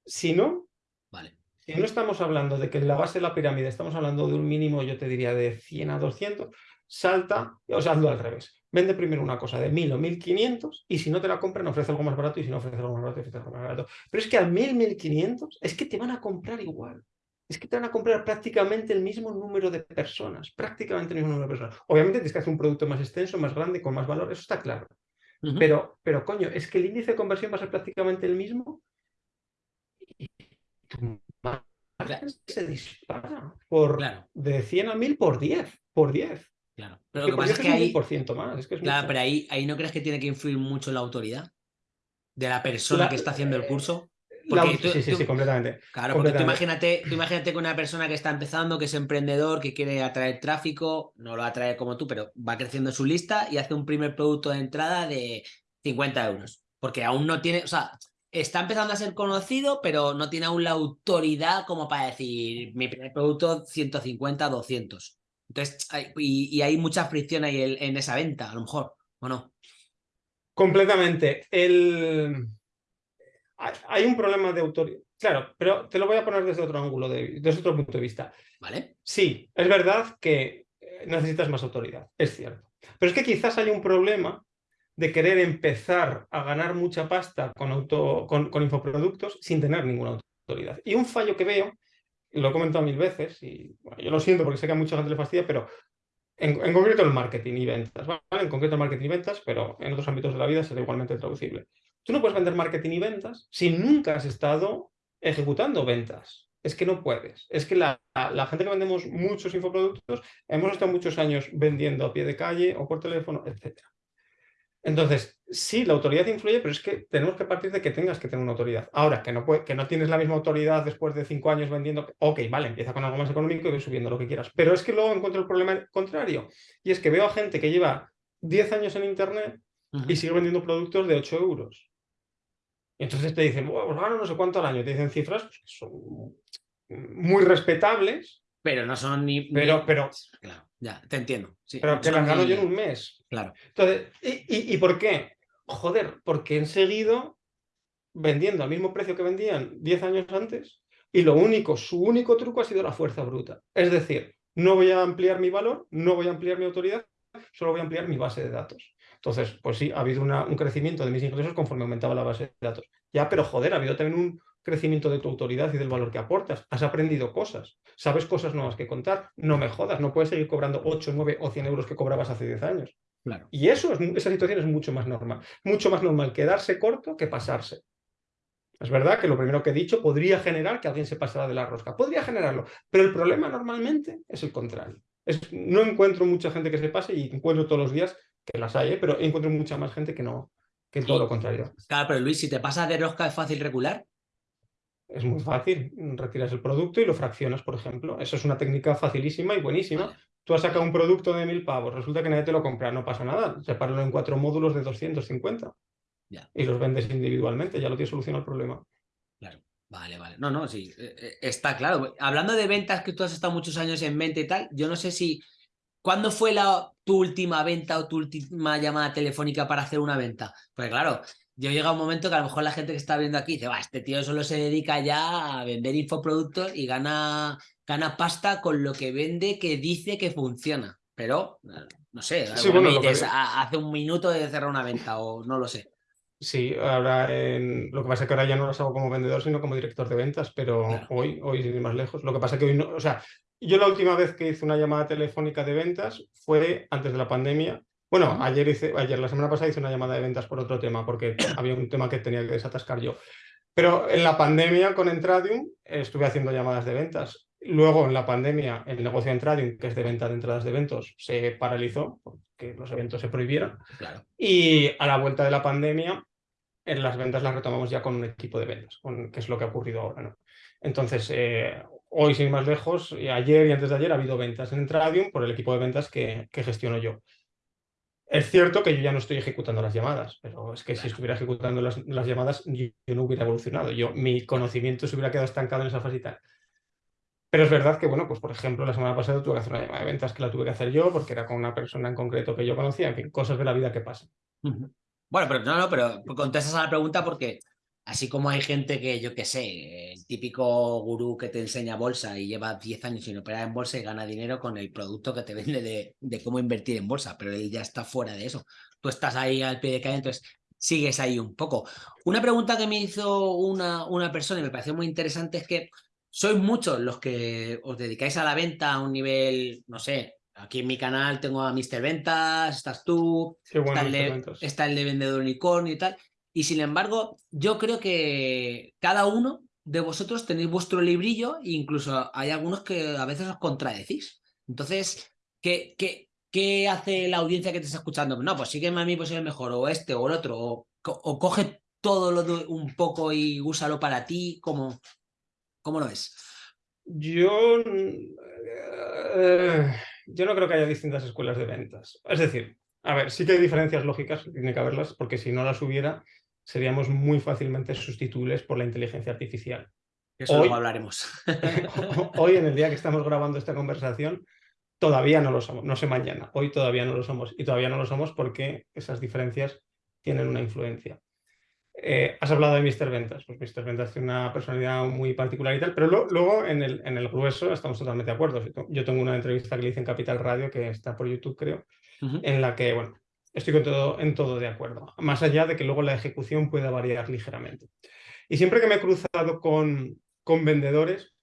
Si no, vale. Si no estamos hablando de que en la base de la pirámide estamos hablando de un mínimo, yo te diría, de 100 a 200, salta, o sea, hazlo al revés. Vende primero una cosa de 1000 o 1500 y si no te la compran, ofrece algo más barato y si no ofrece algo más barato, ofrece algo más barato. Pero es que al 1000, 1500 es que te van a comprar igual. Es que te van a comprar prácticamente el mismo número de personas, prácticamente el mismo número de personas. Obviamente tienes que hacer un producto más extenso, más grande, con más valor, eso está claro. Uh -huh. pero, pero coño, es que el índice de conversión va a ser prácticamente el mismo Claro. se dispara por claro. de 100 a 1000 por 10, por 10. Claro, pero lo que pasa es que ahí... más, es que es claro, mucho. pero ahí, ahí no crees que tiene que influir mucho la autoridad de la persona La- que está haciendo el curso. La- Porque tú- sí, sí, tú- sí, completamente. Claro, porque tú imagínate, tú imagínate que una persona que está empezando, que es emprendedor, que quiere atraer tráfico, no lo atrae como tú, pero va creciendo su lista y hace un primer producto de entrada de 50 euros. Porque aún no tiene, o sea, está empezando a ser conocido, pero no tiene aún la autoridad como para decir, mi primer producto 150, 200. Entonces, hay- y, y hay mucha fricción ahí en, en esa venta, a lo mejor, ¿o no? Completamente. El... Hay un problema de autoridad. Claro, pero te lo voy a poner desde otro ángulo, de- desde otro punto de vista. ¿Vale? Sí, es verdad que eh, necesitas más autoridad, es cierto. Pero es que quizás hay un problema de querer empezar a ganar mucha pasta con, auto, con, con infoproductos sin tener ninguna autoridad. Y un fallo que veo, lo he comentado mil veces, y bueno, yo lo siento porque sé que a mucha gente le fastidia, pero en, en concreto el marketing y ventas, ¿vale? En concreto el marketing y ventas, pero en otros ámbitos de la vida será igualmente traducible. Tú no puedes vender marketing y ventas si nunca has estado ejecutando ventas. Es que no puedes. Es que la, la gente que vendemos muchos infoproductos hemos estado muchos años vendiendo a pie de calle o por teléfono, etc. Entonces, sí, la autoridad influye, pero es que tenemos que partir de que tengas que tener una autoridad. Ahora, que no, puede, que no tienes la misma autoridad después de cinco años vendiendo, ok, vale, empieza con algo más económico y ve subiendo lo que quieras. Pero es que luego encuentro el problema contrario. Y es que veo a gente que lleva 10 años en Internet y sigue vendiendo productos de 8 euros. Y entonces te dicen, bueno, pues gano no sé cuánto al año. Te dicen cifras pues, que son muy respetables, Pero no son ni... ni- pero, pero, Claro, ya, te entiendo. sí, pero que las gano ni- yo en un mes. Claro. Entonces, ¿y, y, y por qué? Joder, porque han seguido vendiendo al mismo precio que vendían 10 años antes y lo único, su único truco ha sido la fuerza bruta. Es decir, no voy a ampliar mi valor, no voy a ampliar mi autoridad, solo voy a ampliar mi base de datos. Entonces, pues sí, ha habido una- un crecimiento de mis ingresos conforme aumentaba la base de datos. Ya, pero joder, ha habido también un crecimiento de tu autoridad y del valor que aportas. Has aprendido cosas, sabes cosas nuevas que contar. No me jodas, no puedes seguir cobrando 8, 9 o 100 euros que cobrabas hace 10 años. Claro. Y eso es, esa situación es mucho más normal. Mucho más normal quedarse corto que pasarse. Es verdad que lo primero que he dicho podría generar que alguien se pasara de la rosca. Podría generarlo. Pero el problema normalmente es el contrario. Es- no encuentro mucha gente que se pase y encuentro todos los días que las hay, ¿eh? pero encuentro mucha más gente que no, que todo Sí. lo contrario. Claro, pero Luis, si te pasas de rosca es fácil regular. Es muy fácil. Retiras el producto y lo fraccionas, por ejemplo. Eso es una técnica facilísima y buenísima. Vale. Tú has sacado un producto de mil pavos, resulta que nadie te lo compra, no pasa nada. Sepáralo en cuatro módulos de 250 Ya. y los vendes individualmente, ya lo tienes solucionado el problema. Claro. Vale, vale. No, no, sí. eh, eh, Está claro. Hablando de ventas, que tú has estado muchos años en venta y tal, yo no sé si. ¿Cuándo fue la, tu última venta o tu última llamada telefónica para hacer una venta? Pues claro, yo llega un momento que a lo mejor la gente que está viendo aquí dice, va, este tío solo se dedica ya a vender infoproductos y gana, gana pasta con lo que vende que dice que funciona. Pero, eh, no sé, Sí, bueno, lo que- dices, "Ha- hace un minuto de cerrar una venta o no lo sé. Sí, ahora en- lo que pasa es que ahora ya no las hago como vendedor, sino como director de ventas, pero Claro. hoy, hoy sin ir más lejos. Lo que pasa es que hoy no, o sea, yo la última vez que hice una llamada telefónica de ventas fue antes de la pandemia. Bueno, ayer, hice, ayer la semana pasada hice una llamada de ventas por otro tema, porque había un tema que tenía que desatascar yo. Pero en la pandemia con Entradium estuve haciendo llamadas de ventas. Luego en la pandemia el negocio de Entradium, que es de venta de entradas de eventos, se paralizó porque los eventos se prohibieron. Y a la vuelta de la pandemia, en las ventas las retomamos ya con un equipo de ventas, con, que es lo que ha ocurrido ahora. ¿no? Entonces, eh, hoy sin más lejos, ayer y antes de ayer ha habido ventas en Entradium por el equipo de ventas que, gestiono yo. Es cierto que yo ya no estoy ejecutando las llamadas, pero es que si estuviera ejecutando las, llamadas yo, no hubiera evolucionado. Yo, mi conocimiento se hubiera quedado estancado en esa fase Pero es verdad que, bueno, pues por ejemplo, la semana pasada tuve que hacer una llamada de ventas que la tuve que hacer yo porque era con una persona en concreto que yo conocía, en fin, cosas de la vida que pasan. Bueno, pero no, no, pero contestas a la pregunta porque Así como hay gente que, yo qué sé, el típico gurú que te enseña bolsa y lleva 10 años sin operar en bolsa y gana dinero con el producto que te vende de, cómo invertir en bolsa, pero él ya está fuera de eso. Tú estás ahí al pie de calle, entonces sigues ahí un poco. Una pregunta que me hizo una, una persona y me pareció muy interesante es que sois muchos los que os dedicáis a la venta a un nivel, no sé, aquí en mi canal tengo a Mr. Ventas, estás tú, está, el de, está, el de, vendedor unicornio y tal. Y sin embargo, yo creo que cada uno de vosotros tenéis vuestro librillo e incluso hay algunos que a veces os contradecís. Entonces, ¿qué, qué, qué hace la audiencia que te está escuchando? No, pues sígueme a mí, pues soy mejor, o este, o el otro, o, coge todo lo de un poco y úsalo para ti, ¿cómo, cómo lo ves? Yo, eh, yo no creo que haya distintas escuelas de ventas. Es decir, a ver, sí que hay diferencias lógicas, tiene que haberlas, porque si no las hubiera, seríamos muy fácilmente sustituibles por la inteligencia artificial. Eso luego hablaremos. hoy, en el día que estamos grabando esta conversación, todavía no lo somos. No sé mañana, hoy todavía no lo somos. Y todavía no lo somos porque esas diferencias tienen una influencia. Eh, has hablado de Mr. Ventas. Pues Mr. Ventas tiene una personalidad muy particular y tal, pero luego en el, en el grueso estamos totalmente de acuerdo. Yo tengo una entrevista que le hice en Capital Radio, que está por YouTube, creo, en la que, bueno, Estoy con todo, en todo de acuerdo, más allá de que luego la ejecución pueda variar ligeramente. Y siempre que me he cruzado con, con vendedores,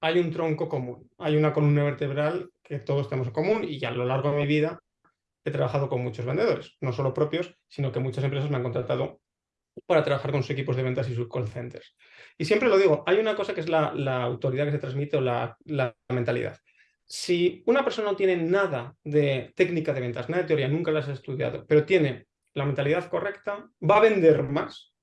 hay un tronco común, hay una columna vertebral que todos tenemos en común y a lo largo de mi vida he trabajado con muchos vendedores, no solo propios, sino que muchas empresas me han contratado para trabajar con sus equipos de ventas y sus call centers. Y siempre lo digo, hay una cosa que es la, autoridad que se transmite o la, la mentalidad si una persona no tiene nada de técnica de ventas, nada de teoría, nunca las ha estudiado, pero tiene la mentalidad correcta, va a vender más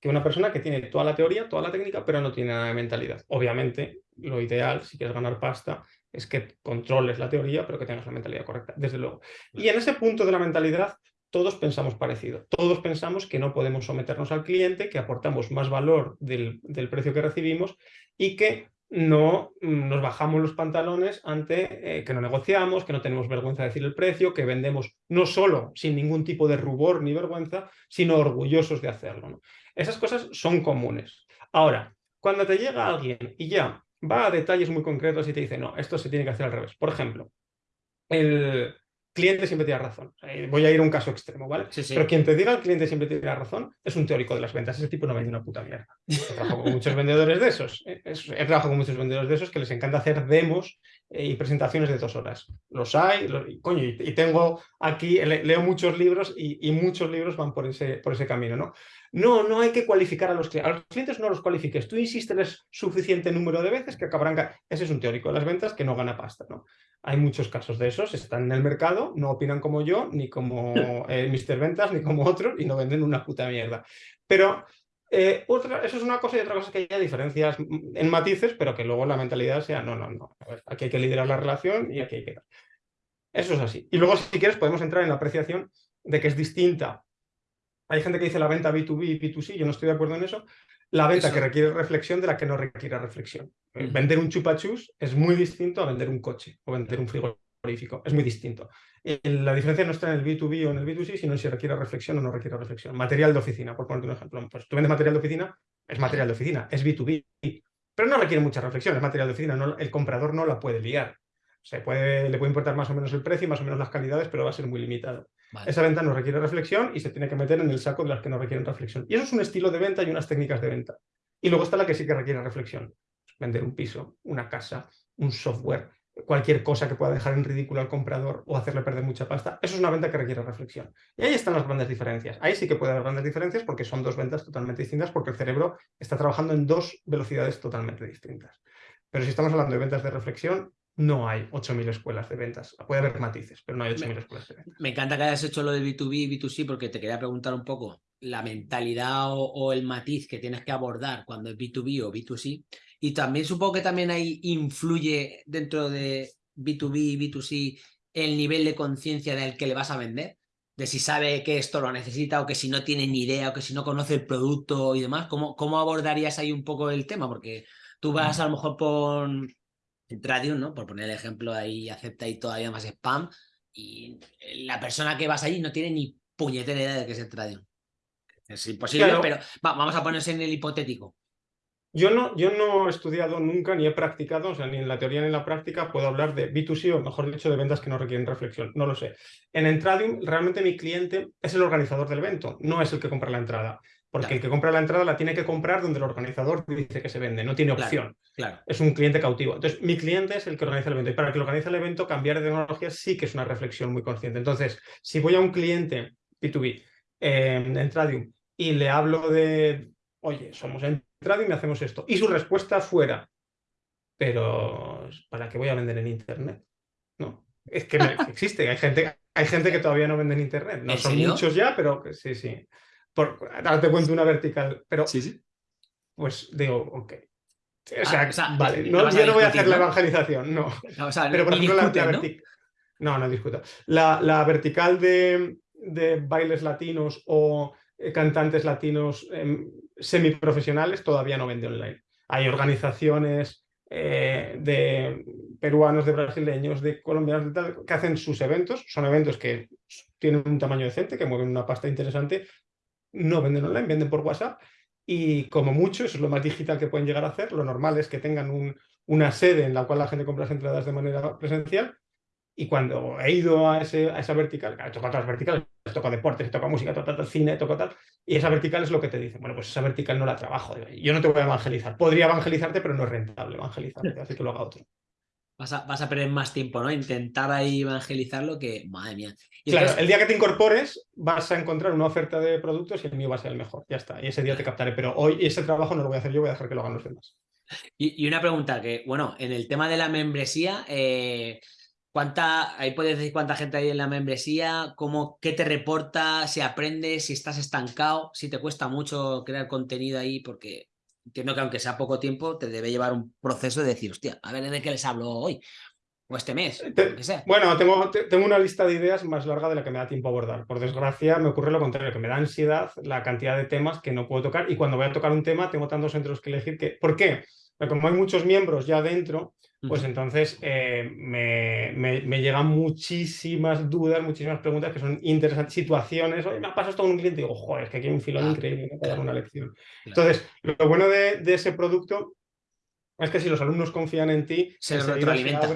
que una persona que tiene toda la teoría, toda la técnica, pero no tiene nada de mentalidad. Obviamente, lo ideal, si quieres ganar pasta, es que controles la teoría, pero que tengas la mentalidad correcta, desde luego. Y en ese punto de la mentalidad, todos pensamos parecido. Todos pensamos que no podemos someternos al cliente, que aportamos más valor del, del precio que recibimos y que no mm, nos bajamos los pantalones ante eh, que no negociamos, que no tenemos vergüenza de decir el precio, que vendemos no solo sin ningún tipo de rubor ni vergüenza, sino orgullosos de hacerlo. Esas cosas son comunes. Ahora, cuando te llega alguien y ya va a detalles muy concretos y te dice, no, esto se tiene que hacer al revés. Por ejemplo, el, cliente siempre tiene razón. Eh, voy a ir a un caso extremo, ¿vale? Pero quien te diga el cliente siempre tiene razón es un teórico de las ventas. Ese tipo no vende una puta mierda. He trabajado con muchos vendedores de esos. Eh, he trabajado con muchos vendedores de esos que les encanta hacer demos eh, y presentaciones de dos horas. Los hay, y, coño, y, tengo aquí, leo muchos libros y, y, muchos libros van por ese, por ese camino, ¿no? No, no hay que cualificar a los clientes. A los clientes no los cualifiques. Tú insistes suficiente número de veces que acabarán... Ese es un teórico de las ventas que no gana pasta, ¿no? Hay muchos casos de esos, están en el mercado, no opinan como yo, ni como eh, Mr. Ventas, ni como otros, y no venden una puta mierda. Pero eh, otra, eso es una cosa y otra cosa es que haya diferencias en matices, pero que luego la mentalidad sea, no, no, no, aquí hay que liderar la relación y aquí hay que... Eso es así. Y luego, si quieres, podemos entrar en la apreciación de que es distinta. Hay gente que dice la venta B2B y B2C, yo no estoy de acuerdo en eso, la venta que requiere reflexión de la que no requiere reflexión. Eh, vender un chupachus es muy distinto a vender un coche o vender un frigorífico. Es muy distinto. Eh, la diferencia no está en el B2B o en el B2C, sino en si requiere reflexión o no requiere reflexión. Material de oficina, por ponerte un ejemplo. Pues tú vendes material de oficina, es material de oficina, es B2B. Pero no requiere mucha reflexión, es material de oficina. No, el comprador no la puede liar. Se puede, le puede importar más o menos el precio y más o menos las calidades, pero va a ser muy limitado. Esa venta no requiere reflexión y se tiene que meter en el saco de las que no requieren reflexión. Y eso es un estilo de venta y unas técnicas de venta. Y luego está la que sí que requiere reflexión. Vender un piso, una casa, un software, cualquier cosa que pueda dejar en ridículo al comprador o hacerle perder mucha pasta. Eso es una venta que requiere reflexión. Y ahí están las grandes diferencias. Ahí sí que puede haber grandes diferencias porque son dos ventas totalmente distintas, porque el cerebro está trabajando en dos velocidades totalmente distintas. Pero si estamos hablando de ventas de reflexión, no hay 8.000 escuelas de ventas. Puede haber matices, pero no hay 8.000 escuelas de ventas. Me encanta que hayas hecho lo de B2B y B2C porque te quería preguntar un poco la mentalidad o, el matiz que tienes que abordar cuando es B2B o B2C. Y también supongo que también ahí influye dentro de B2B y B2C el nivel de conciencia del que le vas a vender. De si sabe que esto lo necesita o que si no tiene ni idea o que si no conoce el producto y demás. ¿Cómo, cómo abordarías ahí un poco el tema? Porque tú vas a lo mejor por Tradium, ¿no? Por poner el ejemplo, ahí acepta ahí todavía más spam y la persona que vas allí no tiene ni puñetera idea de qué es el Tradium. Es imposible, pero vamos a ponerse en el hipotético. Yo no, yo no he estudiado nunca ni he practicado, o sea, ni en la teoría ni en la práctica puedo hablar de B2C o mejor dicho de ventas que no requieren reflexión, no lo sé. En Entradium realmente mi cliente es el organizador del evento, no es el que compra la entrada. Porque el que compra la entrada la tiene que comprar donde el organizador dice que se vende, no tiene opción. Claro, Es un cliente cautivo. Entonces, mi cliente es el que organiza el evento. Y para el que organiza el evento, cambiar de tecnología sí que es una reflexión muy consciente. Entonces, si voy a un cliente B2B eh, en Entradium y le hablo de, oye, somos Entradium y hacemos esto, y su respuesta fuera, pero ¿para qué voy a vender en Internet? No, es que existe, hay gente, hay gente que todavía no vende en Internet. No son muchos ya, pero sí, sí. Por, ahora te cuento una vertical, pero sí, sí. pues digo, ok. O sea, ah, vale, no, yo no voy a hacer la evangelización, no. pero por ejemplo, la, vertical. ¿no? no, discuto. La, la vertical de, de, bailes latinos o eh, cantantes latinos em, semiprofesionales todavía no vende online. Hay organizaciones eh, de peruanos, de brasileños, de colombianos, de tal, que hacen sus eventos. Son eventos que tienen un tamaño decente, que mueven una pasta interesante, no venden online, venden por WhatsApp. Y como mucho, eso es lo más digital que pueden llegar a hacer, lo normal es que tengan un, una sede en la cual la gente compra las entradas de manera presencial. Y cuando he ido a, ese, a esa vertical, he tocado todas las verticales, toca deportes, toca música, toca tal, cine, toca tal, y esa vertical es lo que te dicen, bueno, pues esa vertical no la trabajo, yo no te voy a evangelizar, podría evangelizarte, pero no es rentable evangelizarte, así que lo haga otro. Vas a, vas a, perder más tiempo, ¿no? Intentar ahí evangelizarlo que, madre mía. claro, el día que te incorpores vas a encontrar una oferta de productos y el mío va a ser el mejor, ya está, y ese día te captaré, pero hoy ese trabajo no lo voy a hacer yo, voy a dejar que lo hagan los demás. Y, una pregunta que, bueno, en el tema de la membresía, eh, ¿cuánta, ahí puedes decir cuánta gente hay en la membresía? ¿Cómo, ¿Qué te reporta? ¿Si aprendes? ¿Si estás estancado? ¿Si te cuesta mucho crear contenido ahí? Porque entiendo que aunque sea poco tiempo, te debe llevar un proceso de decir, hostia, a ver de qué les hablo hoy o este mes, Bueno, tengo, tengo una lista de ideas más larga de la que me da tiempo a abordar. Por desgracia, me ocurre lo contrario, que me da ansiedad la cantidad de temas que no puedo tocar y cuando voy a tocar un tema tengo tantos entre los que elegir que... ¿Por qué? Como hay muchos miembros ya dentro, pues entonces eh, me, me, llegan muchísimas dudas, muchísimas preguntas que son interesantes, situaciones. Oye, me ha pasado esto con un cliente y digo, joder, es que aquí hay un filón increíble, me dar una lección. Entonces, lo bueno de, de, ese producto es que si los alumnos confían en ti, se retroalimenta.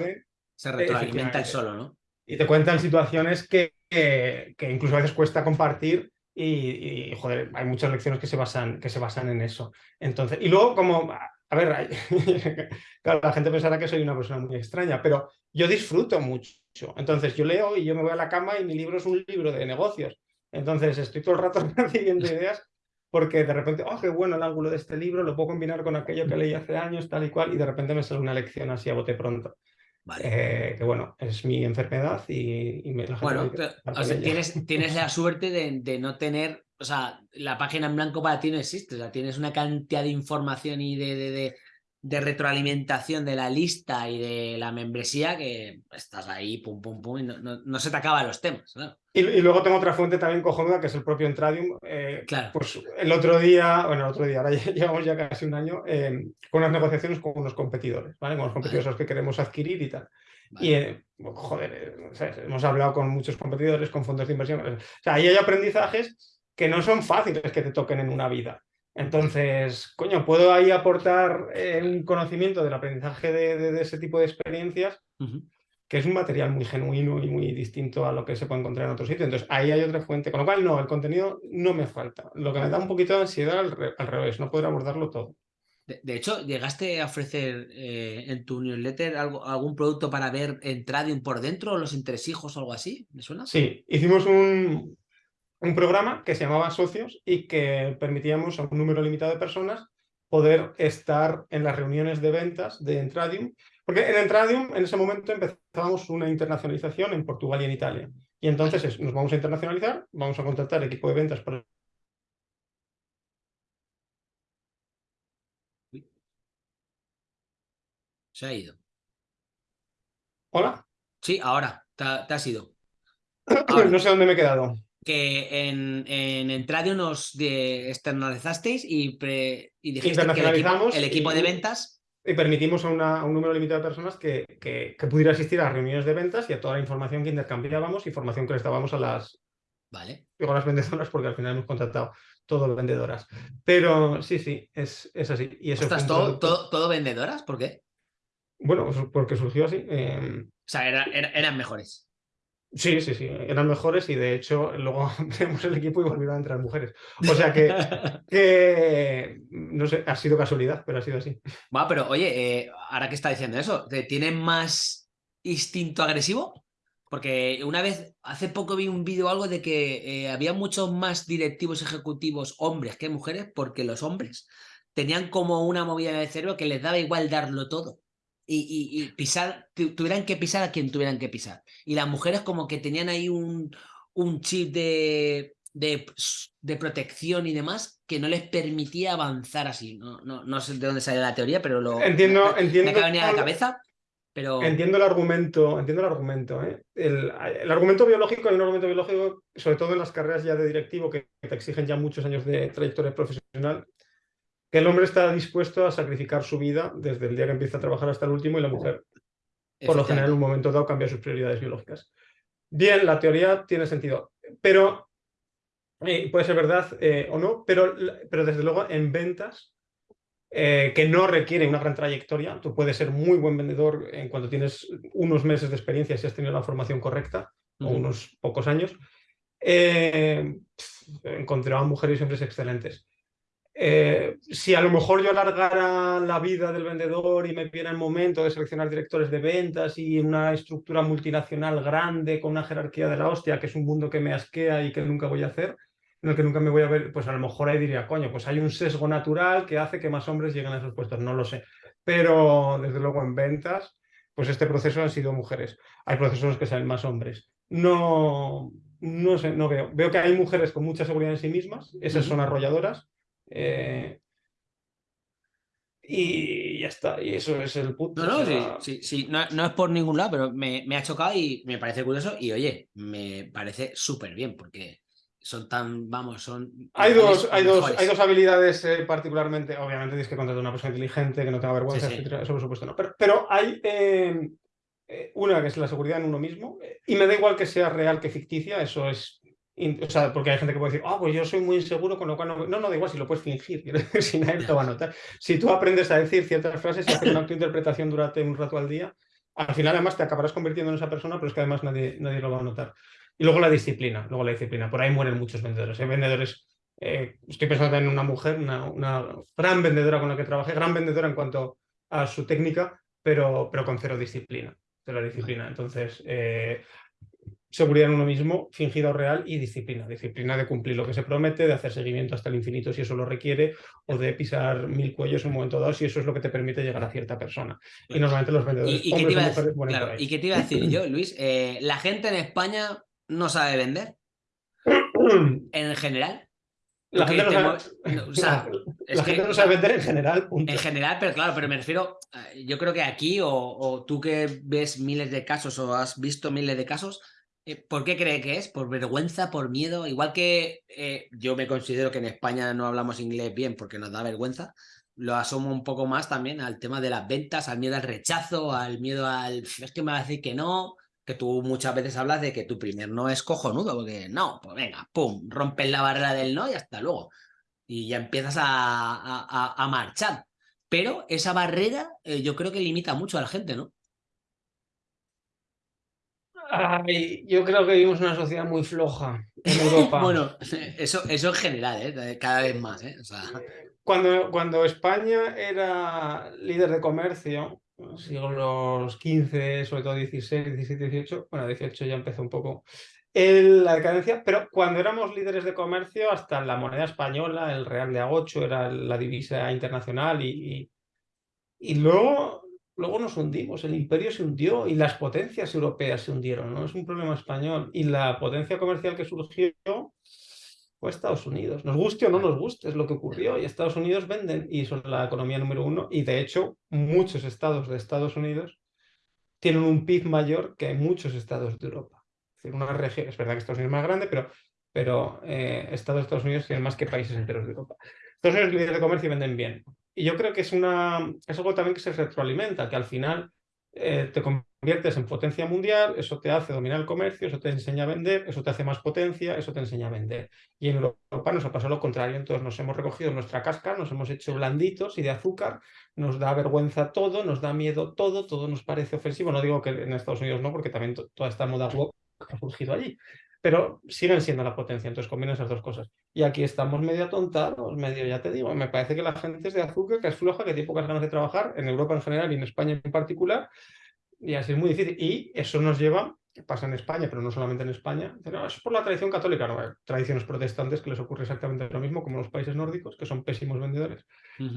Se, retroalimenta el solo, ¿no? Y te cuentan situaciones que, que, incluso a veces cuesta compartir y, y, joder, hay muchas lecciones que se basan, que se basan en eso. Entonces, y luego como a ver, claro, la gente pensará que soy una persona muy extraña, pero yo disfruto mucho. Entonces yo leo y yo me voy a la cama y mi libro es un libro de negocios. Entonces estoy todo el rato recibiendo ideas porque de repente, oh, qué bueno el ángulo de este libro, lo puedo combinar con aquello que leí hace años, tal y cual, y de repente me sale una lección así a bote pronto. Eh, que bueno, es mi enfermedad y, me la Bueno, tienes, tienes la suerte de, de, no tener o sea, la página en blanco para ti no existe, o sea, tienes una cantidad de información y de, de, de, retroalimentación de la lista y de la membresía que estás ahí, pum, pum, pum, y no, no, se te acaban los temas. Y, luego tengo otra fuente también cojonuda, que es el propio Entradium. Eh, claro. Pues el otro día, bueno, el otro día, ahora llevamos ya casi un año, eh, con unas negociaciones con unos competidores, ¿vale? Con los competidores que queremos adquirir y tal. Y, eh, joder, hemos hablado con muchos competidores, con fondos de inversión. O sea, ahí hay aprendizajes que no son fáciles que te toquen en una vida. Entonces, coño, puedo ahí aportar eh, un conocimiento del aprendizaje de, ese tipo de experiencias, que es un material muy genuino y muy distinto a lo que se puede encontrar en otro sitio. Entonces, ahí hay otra fuente. Con lo cual, no, el contenido no me falta. Lo que me da un poquito de ansiedad al, revés, no poder abordarlo todo. De, hecho, ¿llegaste a ofrecer eh, en tu newsletter algo, algún producto para ver en Tradium por dentro, los entresijos o algo así? ¿Me suena? Sí, hicimos un, un programa que se llamaba Socios y que permitíamos a un número limitado de personas poder estar en las reuniones de ventas de Entradium, porque en Entradium en ese momento empezábamos una internacionalización en Portugal y en Italia. Y entonces nos vamos a internacionalizar, vamos a contratar equipo de ventas para Se ha ido. ¿Hola? Sí, ahora, te, has ido. no sé dónde me he quedado. Que en, en Entradio nos externalizasteis y, y dijiste que el equipo, de ventas y permitimos a, un número limitado de personas que, que, pudiera asistir a reuniones de ventas y a toda la información que intercambiábamos, información que les dábamos a las, vale. a las vendedoras porque al final hemos contratado todo vendedoras. Pero sí, sí, es, es así. Y eso ¿Estás todo, todo, todo, vendedoras? ¿Por qué? Bueno, pues porque surgió así. Em, o sea, eran mejores. Sí, sí, sí, eran mejores y de hecho luego tenemos el equipo y volvieron a entrar mujeres. O sea que, que, no sé, ha sido casualidad, pero ha sido así. Bueno, pero oye, eh, ahora que está diciendo eso, ¿tienen más instinto agresivo? Porque una vez, hace poco vi un vídeo algo de que eh, había muchos más directivos ejecutivos hombres que mujeres porque los hombres tenían como una movida de cerebro que les daba igual darlo todo y, pisar, tuvieran que pisar a quien tuvieran que pisar. Y las mujeres como que tenían ahí un, un chip de, de, de, protección y demás que no les permitía avanzar así. No, no, no sé de dónde sale la teoría, pero lo entiendo, me, entiendo, me acaba a la cabeza. Pero... Entiendo el argumento, entiendo el argumento. ¿eh? El, el, argumento biológico, un argumento biológico, sobre todo en las carreras ya de directivo que te exigen ya muchos años de trayectoria profesional, que el hombre está dispuesto a sacrificar su vida desde el día que empieza a trabajar hasta el último y la mujer, por lo general, en un momento dado cambia sus prioridades biológicas. Bien, la teoría tiene sentido, pero eh, puede ser verdad eh, o no, pero, pero desde luego en ventas eh, que no requiere una gran trayectoria, tú puedes ser muy buen vendedor en cuanto tienes unos meses de experiencia si has tenido la formación correcta o unos pocos años. encontraba mujeres y hombres excelentes. Eh, si a lo mejor yo alargara la vida del vendedor y me viera el momento de seleccionar directores de ventas y una estructura multinacional grande con una jerarquía de la hostia, que es un mundo que me asquea y que nunca voy a hacer, en el que nunca me voy a ver, pues a lo mejor ahí diría, coño, pues hay un sesgo natural que hace que más hombres lleguen a esos puestos, no lo sé. Pero desde luego en ventas, pues este proceso han sido mujeres. Hay procesos en los que salen más hombres. No, no sé, no veo. Veo que hay mujeres con mucha seguridad en sí mismas, esas son arrolladoras, eh, y ya está, y eso es el punto. No, no, sí, sí, no, es por ningún lado, pero me, ha chocado y me parece curioso. Y oye, me parece súper bien porque son tan, vamos, son. Hay dos, hay dos, hay dos habilidades eh, particularmente. Obviamente tienes que contratar a una persona inteligente, que no tenga vergüenza, Eso por supuesto no. Pero, hay eh, una que es la seguridad en uno mismo. Y me da igual que sea real que ficticia, eso es o sea, porque hay gente que puede decir, ah, pues yo soy muy inseguro, con lo cual no. No, no, da igual si lo puedes fingir, si nadie te va a notar. Si tú aprendes a decir ciertas frases y hacer una autointerpretación durante un rato al día, al final además te acabarás convirtiendo en esa persona, pero es que además nadie, nadie lo va a notar. Y luego la disciplina, luego la disciplina. Por ahí mueren muchos vendedores. Hay vendedores, eh, estoy pensando en una mujer, una, una, gran vendedora con la que trabajé, gran vendedora en cuanto a su técnica, pero, pero con cero disciplina. Cero disciplina. Entonces, eh, seguridad en uno mismo, fingida o real, y disciplina. Disciplina de cumplir lo que se promete, de hacer seguimiento hasta el infinito si eso lo requiere, o de pisar mil cuellos en un momento dado si eso es lo que te permite llegar a cierta persona. Y normalmente los vendedores... ¿Y, qué, te iba, a, ¿y qué te iba a decir yo, Luis? Eh, ¿La gente en España no sabe vender? en general. La gente, no sabe, la gente no sabe vender en general. En general, pero claro, pero me refiero, eh, yo creo que aquí, o, o, tú que ves miles de casos o has visto miles de casos, ¿Por qué cree que es? ¿Por vergüenza? ¿Por miedo? Igual que eh, yo me considero que en España no hablamos inglés bien porque nos da vergüenza, lo asomo un poco más también al tema de las ventas, al miedo al rechazo, al miedo al... Es que me va a decir que no, que tú muchas veces hablas de que tu primer no es cojonudo, porque no, pues venga, pum, rompes la barrera del no y hasta luego. Y ya empiezas a, a, marchar. Pero esa barrera eh, yo creo que limita mucho a la gente, ¿no? Yo creo que vivimos una sociedad muy floja en Europa. bueno, eso, eso en general, ¿eh? cada vez más. ¿eh? cuando, cuando España era líder de comercio, siglos XV, sobre todo XVI, XVII, XVIII, bueno, XVIII ya empezó un poco la decadencia, pero cuando éramos líderes de comercio, hasta la moneda española, el real de agocho, era la divisa internacional y, y, luego, luego nos hundimos, el imperio se hundió y las potencias europeas se hundieron, no es un problema español. Y la potencia comercial que surgió fue Estados Unidos. Nos guste o no nos guste, es lo que ocurrió. Y Estados Unidos venden y son la economía número uno. Y de hecho, muchos estados de Estados Unidos tienen un PIB mayor que muchos estados de Europa una región, es verdad que Estados Unidos es más grande, pero, pero eh, Estados, Estados Unidos tienen más que países enteros de Europa. Estados Unidos líderes de comercio venden bien. Y yo creo que es, una, es algo también que se retroalimenta, que al final eh, te conviertes en potencia mundial, eso te hace dominar el comercio, eso te enseña a vender, eso te hace más potencia, eso te enseña a vender. Y en Europa nos ha pasado lo contrario, entonces nos hemos recogido nuestra casca, nos hemos hecho blanditos y de azúcar, nos da vergüenza todo, nos da miedo todo, todo nos parece ofensivo. No digo que en Estados Unidos no, porque también toda esta moda ha surgido allí. Pero siguen siendo la potencia, entonces conviene esas dos cosas. Y aquí estamos medio atontados, medio, ya te digo, me parece que la gente es de azúcar, que es floja, que tiene pocas ganas de trabajar, en Europa en general y en España en particular, y así es muy difícil. Y eso nos lleva pasa en España, pero no solamente en España, no, es por la tradición católica, no, hay tradiciones protestantes que les ocurre exactamente lo mismo como los países nórdicos, que son pésimos vendedores,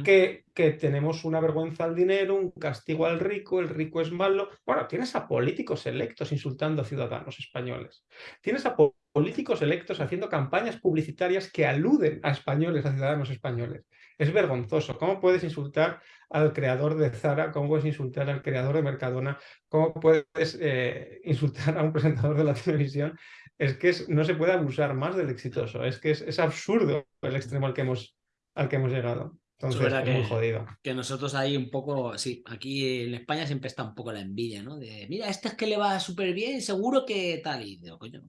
que, que tenemos una vergüenza al dinero, un castigo al rico, el rico es malo. Bueno, tienes a políticos electos insultando a ciudadanos españoles, tienes a políticos electos haciendo campañas publicitarias que aluden a españoles, a ciudadanos españoles. Es vergonzoso. ¿Cómo puedes insultar al creador de Zara? ¿Cómo puedes insultar al creador de Mercadona? ¿Cómo puedes eh, insultar a un presentador de la televisión? Es que no se puede abusar más del exitoso. Es que es, absurdo el extremo al que hemos, al que hemos llegado. Entonces, es muy jodido. Que nosotros ahí un poco, sí, aquí en España siempre está un poco la envidia, ¿no? De, mira, este es que le va súper bien, seguro que tal. Y digo, coño,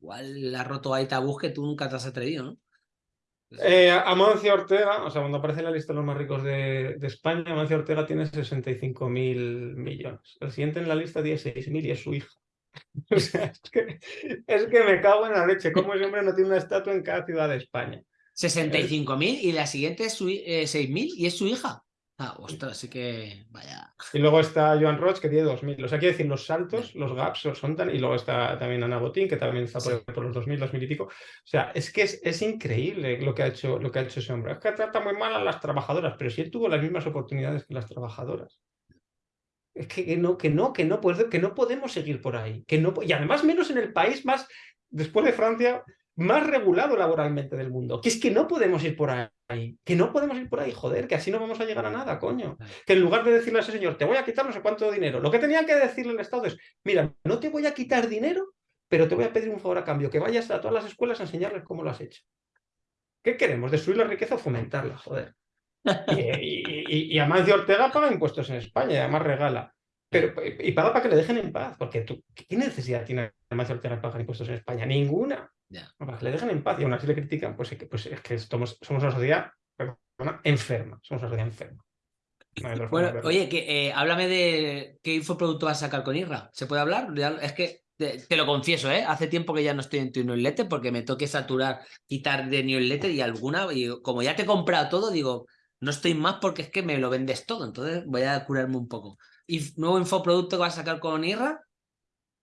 igual ha roto ahí tabús que tú nunca te has atrevido, ¿no? Eh, Amancio Ortega, o sea, cuando aparece en la lista de los más ricos de, España, Amancio Ortega tiene 65 mil millones. El siguiente en la lista tiene 6 mil y es su hija. O sea, es que, es que me cago en la leche. ¿Cómo ese hombre no tiene una estatua en cada ciudad de España? 65 mil y la siguiente es eh, 6 mil y es su hija. Ah, ostras, así que vaya. Y luego está Joan Roch, que tiene 2.000. O sea, quiero decir, los saltos, los gaps son tan... Y luego está también Ana Botín, que también está por, los 2.000, 2.000 y pico. O sea, es que es, es, increíble lo que, ha hecho, lo que ha hecho ese hombre. Es que trata muy mal a las trabajadoras, pero si él tuvo las mismas oportunidades que las trabajadoras. Es que, no, que no, que no, que no podemos seguir por ahí. Que no, y además menos en el país más, después de Francia, más regulado laboralmente del mundo. Que es que no podemos ir por ahí. Que no podemos ir por ahí, joder, que así no vamos a llegar a nada, coño. Que en lugar de decirle a ese señor, te voy a quitar no sé cuánto dinero, lo que tenía que decirle el Estado es, mira, no te voy a quitar dinero, pero te voy a pedir un favor a cambio, que vayas a todas las escuelas a enseñarles cómo lo has hecho. ¿Qué queremos? ¿Destruir la riqueza o fomentarla? Joder. Y, y, además de Ortega paga impuestos en España y además regala. Pero, y paga para que le dejen en paz, porque tú, ¿qué necesidad tiene de Ortega pagar impuestos en España? Ninguna le dejan en paz y aún así le critican, pues, pues es que somos, somos una sociedad enferma, somos una sociedad enferma. bueno, oye, que, eh, háblame de qué infoproducto vas a sacar con IRRA. ¿Se puede hablar? Es que te, lo confieso, ¿eh? Hace tiempo que ya no estoy en tu newsletter porque me toque saturar, quitar de newsletter y alguna, y como ya te he comprado todo, digo, no estoy más porque es que me lo vendes todo, entonces voy a curarme un poco. ¿Y nuevo infoproducto que vas a sacar con IRRA?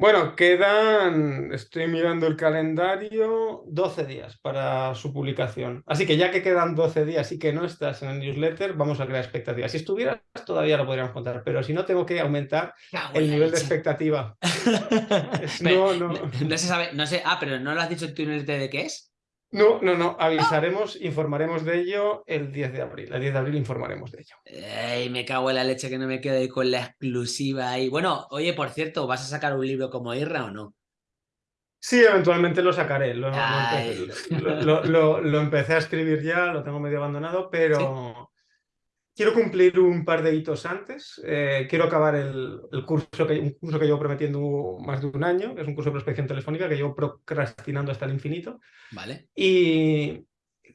Bueno, quedan, estoy mirando el calendario, 12 días para su publicación. Así que ya que quedan 12 días y que no estás en el newsletter, vamos a crear expectativas. Si estuvieras, todavía lo podríamos contar, pero si no, tengo que aumentar el nivel de expectativa. no, no. No se sabe, no sé, ah, pero no lo has dicho en tu newsletter de qué es. No, no, no. Avisaremos, informaremos de ello el 10 de abril. El 10 de abril informaremos de ello. Ay, me cago en la leche que no me quedo ahí con la exclusiva ahí. Bueno, oye, por cierto, ¿vas a sacar un libro como Irra o no? Sí, eventualmente lo sacaré. Lo, empecé, a escribir ya, lo tengo medio abandonado, pero quiero cumplir un par de hitos antes. Eh, quiero acabar el, curso que, un curso que llevo prometiendo más de un año, que es un curso de prospección telefónica que llevo procrastinando hasta el infinito. Vale. Y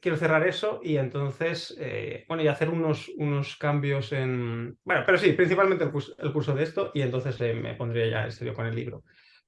quiero cerrar eso y entonces, eh, bueno, y hacer unos, unos cambios en... Bueno, pero sí, principalmente el curso, de esto y entonces eh, me pondría ya en serio con el libro.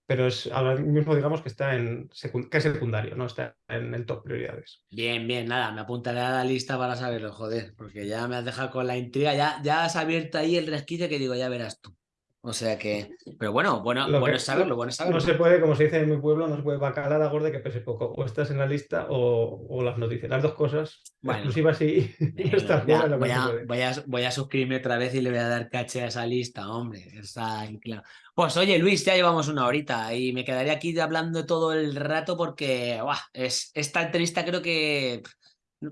Pero es ahora mismo digamos que está en que es secundario, no está en el top prioridades. Bien, bien, nada, me apuntaré a la lista para saberlo, joder, porque ya me has dejado con la intriga, ya, ya has abierto ahí el resquicio que digo, ya verás tú. O sea que, pero bueno, bueno, bueno es saberlo, bueno saberlo. No se puede, como se dice en mi pueblo, no se puede bacalar a gordo que pese poco. O estás en la lista o, las noticias. Las dos cosas bueno, exclusivas y está voy, a, voy, a, voy, a, suscribirme otra vez y le voy a dar caché a esa lista, hombre. Está claro. Pues oye, Luis, ya llevamos una horita y me quedaría aquí hablando todo el rato porque es, esta entrevista creo que,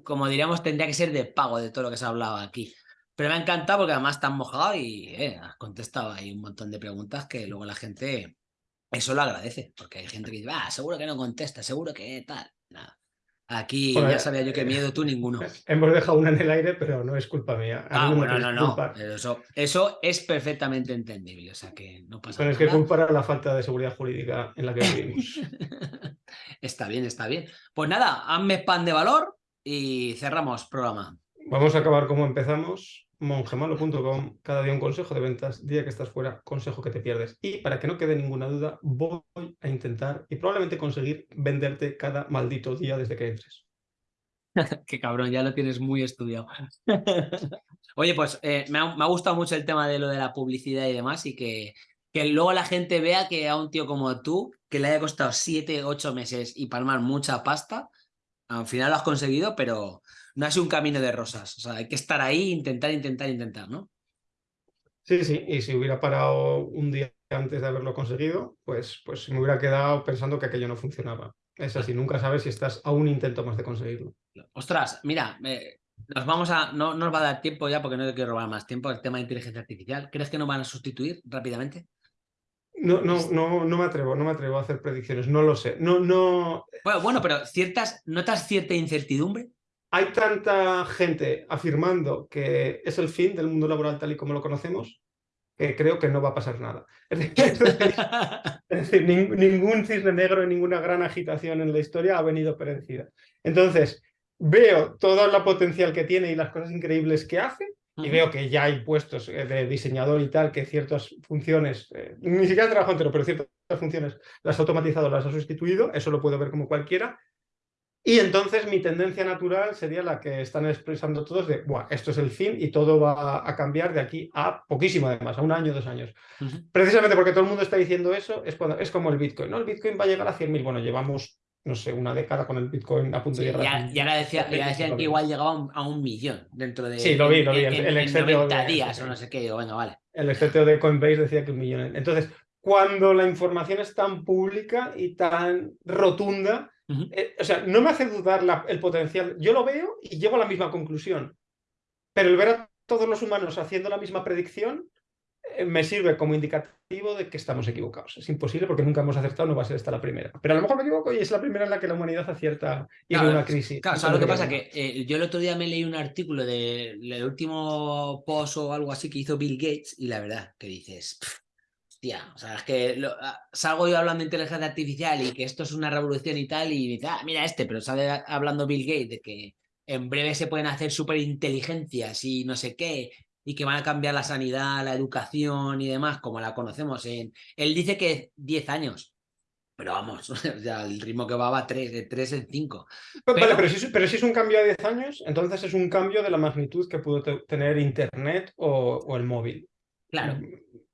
como diríamos, tendría que ser de pago de todo lo que se ha hablado aquí. Pero me ha encantado porque además te has mojado y eh, has contestado ahí un montón de preguntas que luego la gente eso lo agradece, porque hay gente que dice, ah, seguro que no contesta, seguro que tal. Nada. Aquí ya sabía yo que miedo tú ninguno. Hemos dejado una en el aire, pero no es culpa mía. ah, bueno, no, no. Eso, eso es perfectamente entendible, o sea que no pasa nada. es que culpar la falta de seguridad jurídica en la que vivimos. está bien, está bien. Pues nada, hazme pan de valor y cerramos programa. Vamos a acabar como empezamos mongemalo.com, cada día un consejo de ventas, día que estás fuera, consejo que te pierdes. Y para que no quede ninguna duda, voy a intentar y probablemente conseguir venderte cada maldito día desde que entres. Qué cabrón, ya lo tienes muy estudiado. Oye, pues eh, me, ha, gustado mucho el tema de lo de la publicidad y demás y que, que luego la gente vea que a un tío como tú, que le haya costado 7, 8 meses y palmar mucha pasta, al final lo has conseguido, pero no ha sido un camino de rosas. O sea, hay que estar ahí, intentar, intentar, intentar, ¿no? Sí, sí, y si hubiera parado un día antes de haberlo conseguido, pues, pues me hubiera quedado pensando que aquello no funcionaba. Es así, nunca sabes si estás a un intento más de conseguirlo. Ostras, mira, nos vamos a. No, nos va a dar tiempo ya porque no te quiero robar más tiempo el tema de inteligencia artificial. ¿Crees que nos van a sustituir rápidamente? No, no, no, no me atrevo, no me atrevo a hacer predicciones, no lo sé. No, no. Bueno, bueno, pero ciertas, ¿notas cierta incertidumbre? Hay tanta gente afirmando que es el fin del mundo laboral tal y como lo conocemos, que creo que no va a pasar nada. Es decir, ningún cisne negro y ninguna gran agitación en la historia ha venido predecida. Entonces, veo todo la potencial que tiene y las cosas increíbles que hace, y veo que ya hay puestos eh, de diseñador y tal, que ciertas funciones, eh, ni siquiera trabajo entero, pero ciertas funciones las ha automatizado, las ha sustituido, eso lo puedo ver como cualquiera, y entonces mi tendencia natural sería la que están expresando todos de, Buah, esto es el fin y todo va a cambiar de aquí a poquísimo además, a un año, dos años. Precisamente porque todo el mundo está diciendo eso, es, cuando, es como el Bitcoin, ¿no? El Bitcoin va a llegar a 100.000, bueno, llevamos, no sé, una década con el Bitcoin a punto de llegar a Y ahora decía, ya decían que igual llegaba a un millón dentro de sí, lo vi, lo vi. el, en, 90 días o no sé qué, digo, venga, vale. El excepto de Coinbase decía que un millón. Entonces, cuando la información es tan pública y tan rotunda, eh, o sea, no me hace dudar el potencial. Yo lo veo y llego a la misma conclusión. Pero el ver a todos los humanos haciendo la misma predicción eh, me sirve como indicativo de que estamos equivocados. Es imposible porque nunca hemos acertado, no va a ser esta la primera. Pero a lo mejor me equivoco y es la primera en la que la humanidad acierta y hay una crisis. Claro, ¿sabes lo que pasa? Que eh, yo el otro día me leí un artículo del último post o algo así que hizo Bill Gates y la verdad que dices, O sea, es que ah, salgo yo hablando de inteligencia artificial y que esto es una revolución y tal, y dice, ah, mira este, pero sale hablando Bill Gates de que en breve se pueden hacer superinteligencias y no sé qué, y que van a cambiar la sanidad, la educación y demás, como la conocemos. En... Él dice que 10 años, pero vamos, o sea, el ritmo que va va 3, de 3 en 5. Vale, pero si, pero si es un cambio a 10 años, entonces es un cambio de la magnitud que pudo tener Internet o, o el móvil. Claro.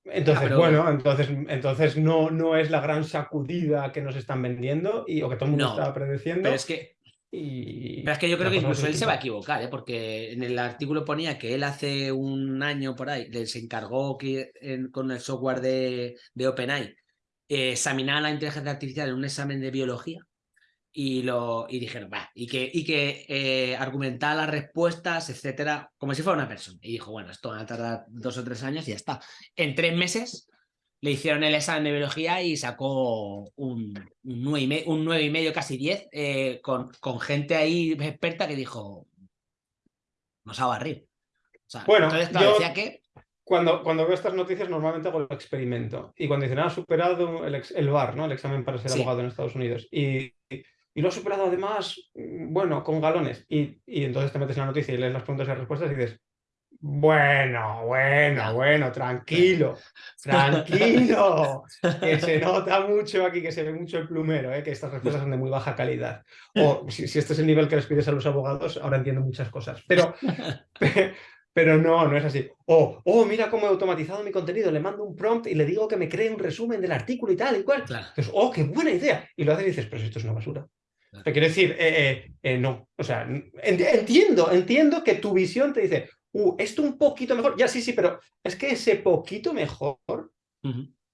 Entonces, bueno, entonces, entonces no, no es la gran sacudida que nos están vendiendo y, o que todo el mundo estaba predeciendo. Pero es que, pero es que yo creo que incluso él se va a equivocar, ¿eh? porque en el artículo ponía que él hace un año por ahí se encargó que, con el software de, de OpenAI eh, examinar la inteligencia artificial en un examen de biología y, lo, y dijeron, va, y que, y que eh, argumentaba las respuestas, etcétera, como si fuera una persona. Y dijo, bueno, esto va a tardar dos o tres años y ya está. En tres meses le hicieron el examen de biología y sacó un, un, nueve, y medio, un nueve y medio, casi diez, eh, con, con gente ahí experta que dijo, nos va a barrir. bueno, yo... que cuando, cuando veo estas noticias normalmente hago el experimento y cuando dicen, ha ah, superado el, el VAR, ¿no? el examen para ser abogado en Estados Unidos, y, y lo ha superado además, mm, bueno, con galones. Y, y, entonces te metes en la noticia y lees las preguntas y las respuestas y dices, Bueno, bueno, bueno, tranquilo, tranquilo, que se nota mucho aquí, que se ve mucho el plumero, ¿eh? que estas respuestas son de muy baja calidad. O si, este es el nivel que les pides a los abogados, ahora entiendo muchas cosas. Pero, pero no, no es así. O, oh, mira cómo he automatizado mi contenido, le mando un prompt y le digo que me cree un resumen del artículo y tal y cual. Entonces, oh, qué buena idea. Y lo haces y dices, pero esto es una basura. Te quiero decir, eh, eh, eh, no, o sea, entiendo, entiendo que tu visión te dice, uh, esto un poquito mejor, ya sí, sí, pero es que ese poquito mejor,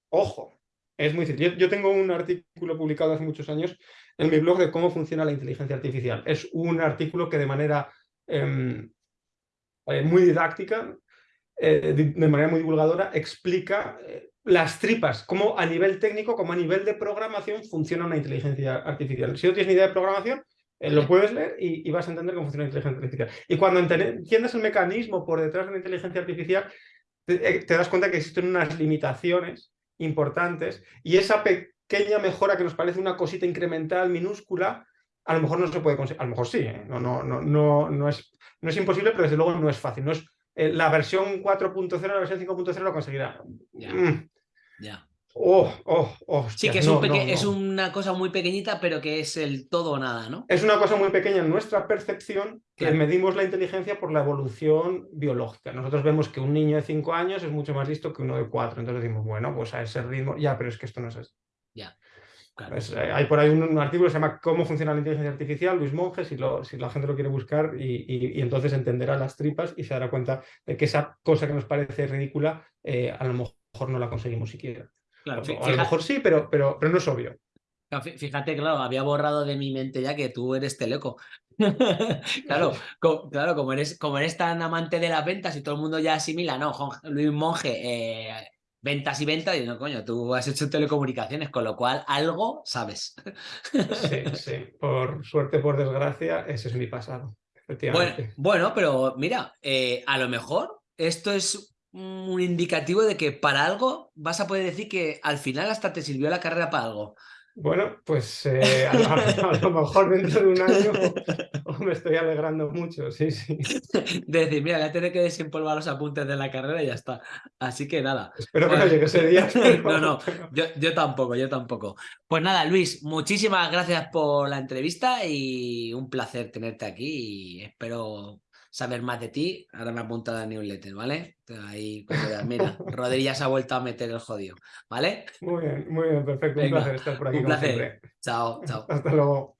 ojo, es muy difícil. Yo, tengo un artículo publicado hace muchos años en mi blog de cómo funciona la inteligencia artificial. Es un artículo que de manera em, muy didáctica, de, manera muy divulgadora, explica las tripas, cómo a nivel técnico, como a nivel de programación funciona una inteligencia artificial. Si no tienes ni idea de programación, eh, lo puedes leer y, vas a entender cómo funciona la inteligencia artificial. Y cuando entiendes el mecanismo por detrás de la inteligencia artificial, te, eh, das cuenta que existen unas limitaciones importantes y esa pequeña mejora que nos parece una cosita incremental, minúscula, a lo mejor no se puede conseguir. A lo mejor sí, ¿eh? no, no, no, no, no, es, no es imposible, pero desde luego no es fácil. No es, la versión 4.0, la versión 5.0 lo conseguirá. Mm. Ya. Oh, oh, oh, sí, que es, es, una cosa muy pequeñita, pero que es el todo o nada, ¿no? Es una cosa muy pequeña en nuestra percepción, que medimos la inteligencia por la evolución biológica. Nosotros vemos que un niño de 5 años es mucho más listo que uno de 4, entonces decimos, bueno, pues a ese ritmo, ya, pero es que esto no es así. Ya. Eh, hay por ahí un, artículo que se llama Cómo funciona la inteligencia artificial, Luis Monge, si, si la gente lo quiere buscar, y, entonces entenderá las tripas y se dará cuenta de que esa cosa que nos parece ridícula, eh, a lo mejor no la conseguimos siquiera. Claro, a lo mejor sí, pero, pero, pero no es obvio. Fíjate, claro, había borrado de mi mente ya que tú eres teleco. claro, claro como, eres, como eres tan amante de las ventas y todo el mundo ya asimila, ¿no? Luis Monge, eh, ventas y ventas, y no, coño, tú has hecho telecomunicaciones, con lo cual algo sabes. sí, sí, por suerte, por desgracia, ese es mi pasado. Bueno, bueno, pero mira, eh, a lo mejor esto es un indicativo de que para algo vas a poder decir que al final hasta te sirvió la carrera para algo. Bueno, pues eh, a, lo mejor dentro de un año me estoy alegrando mucho, sí, sí. decir, mira, voy a tener que desempolvar los apuntes de la carrera y ya está. Así que nada. Espero que no llegue ese día. no, no, yo, yo tampoco, yo tampoco. Pues nada, Luis, muchísimas gracias por la entrevista y un placer tenerte aquí y espero saber más de ti, ahora me apunta la newsletter, ¿vale? Ahí, mira, Rodríguez se ha vuelto a meter el jodido, ¿vale? Muy bien, muy bien, perfecto. un placer estar por aquí. Un placer. Chao, chao. Hasta luego.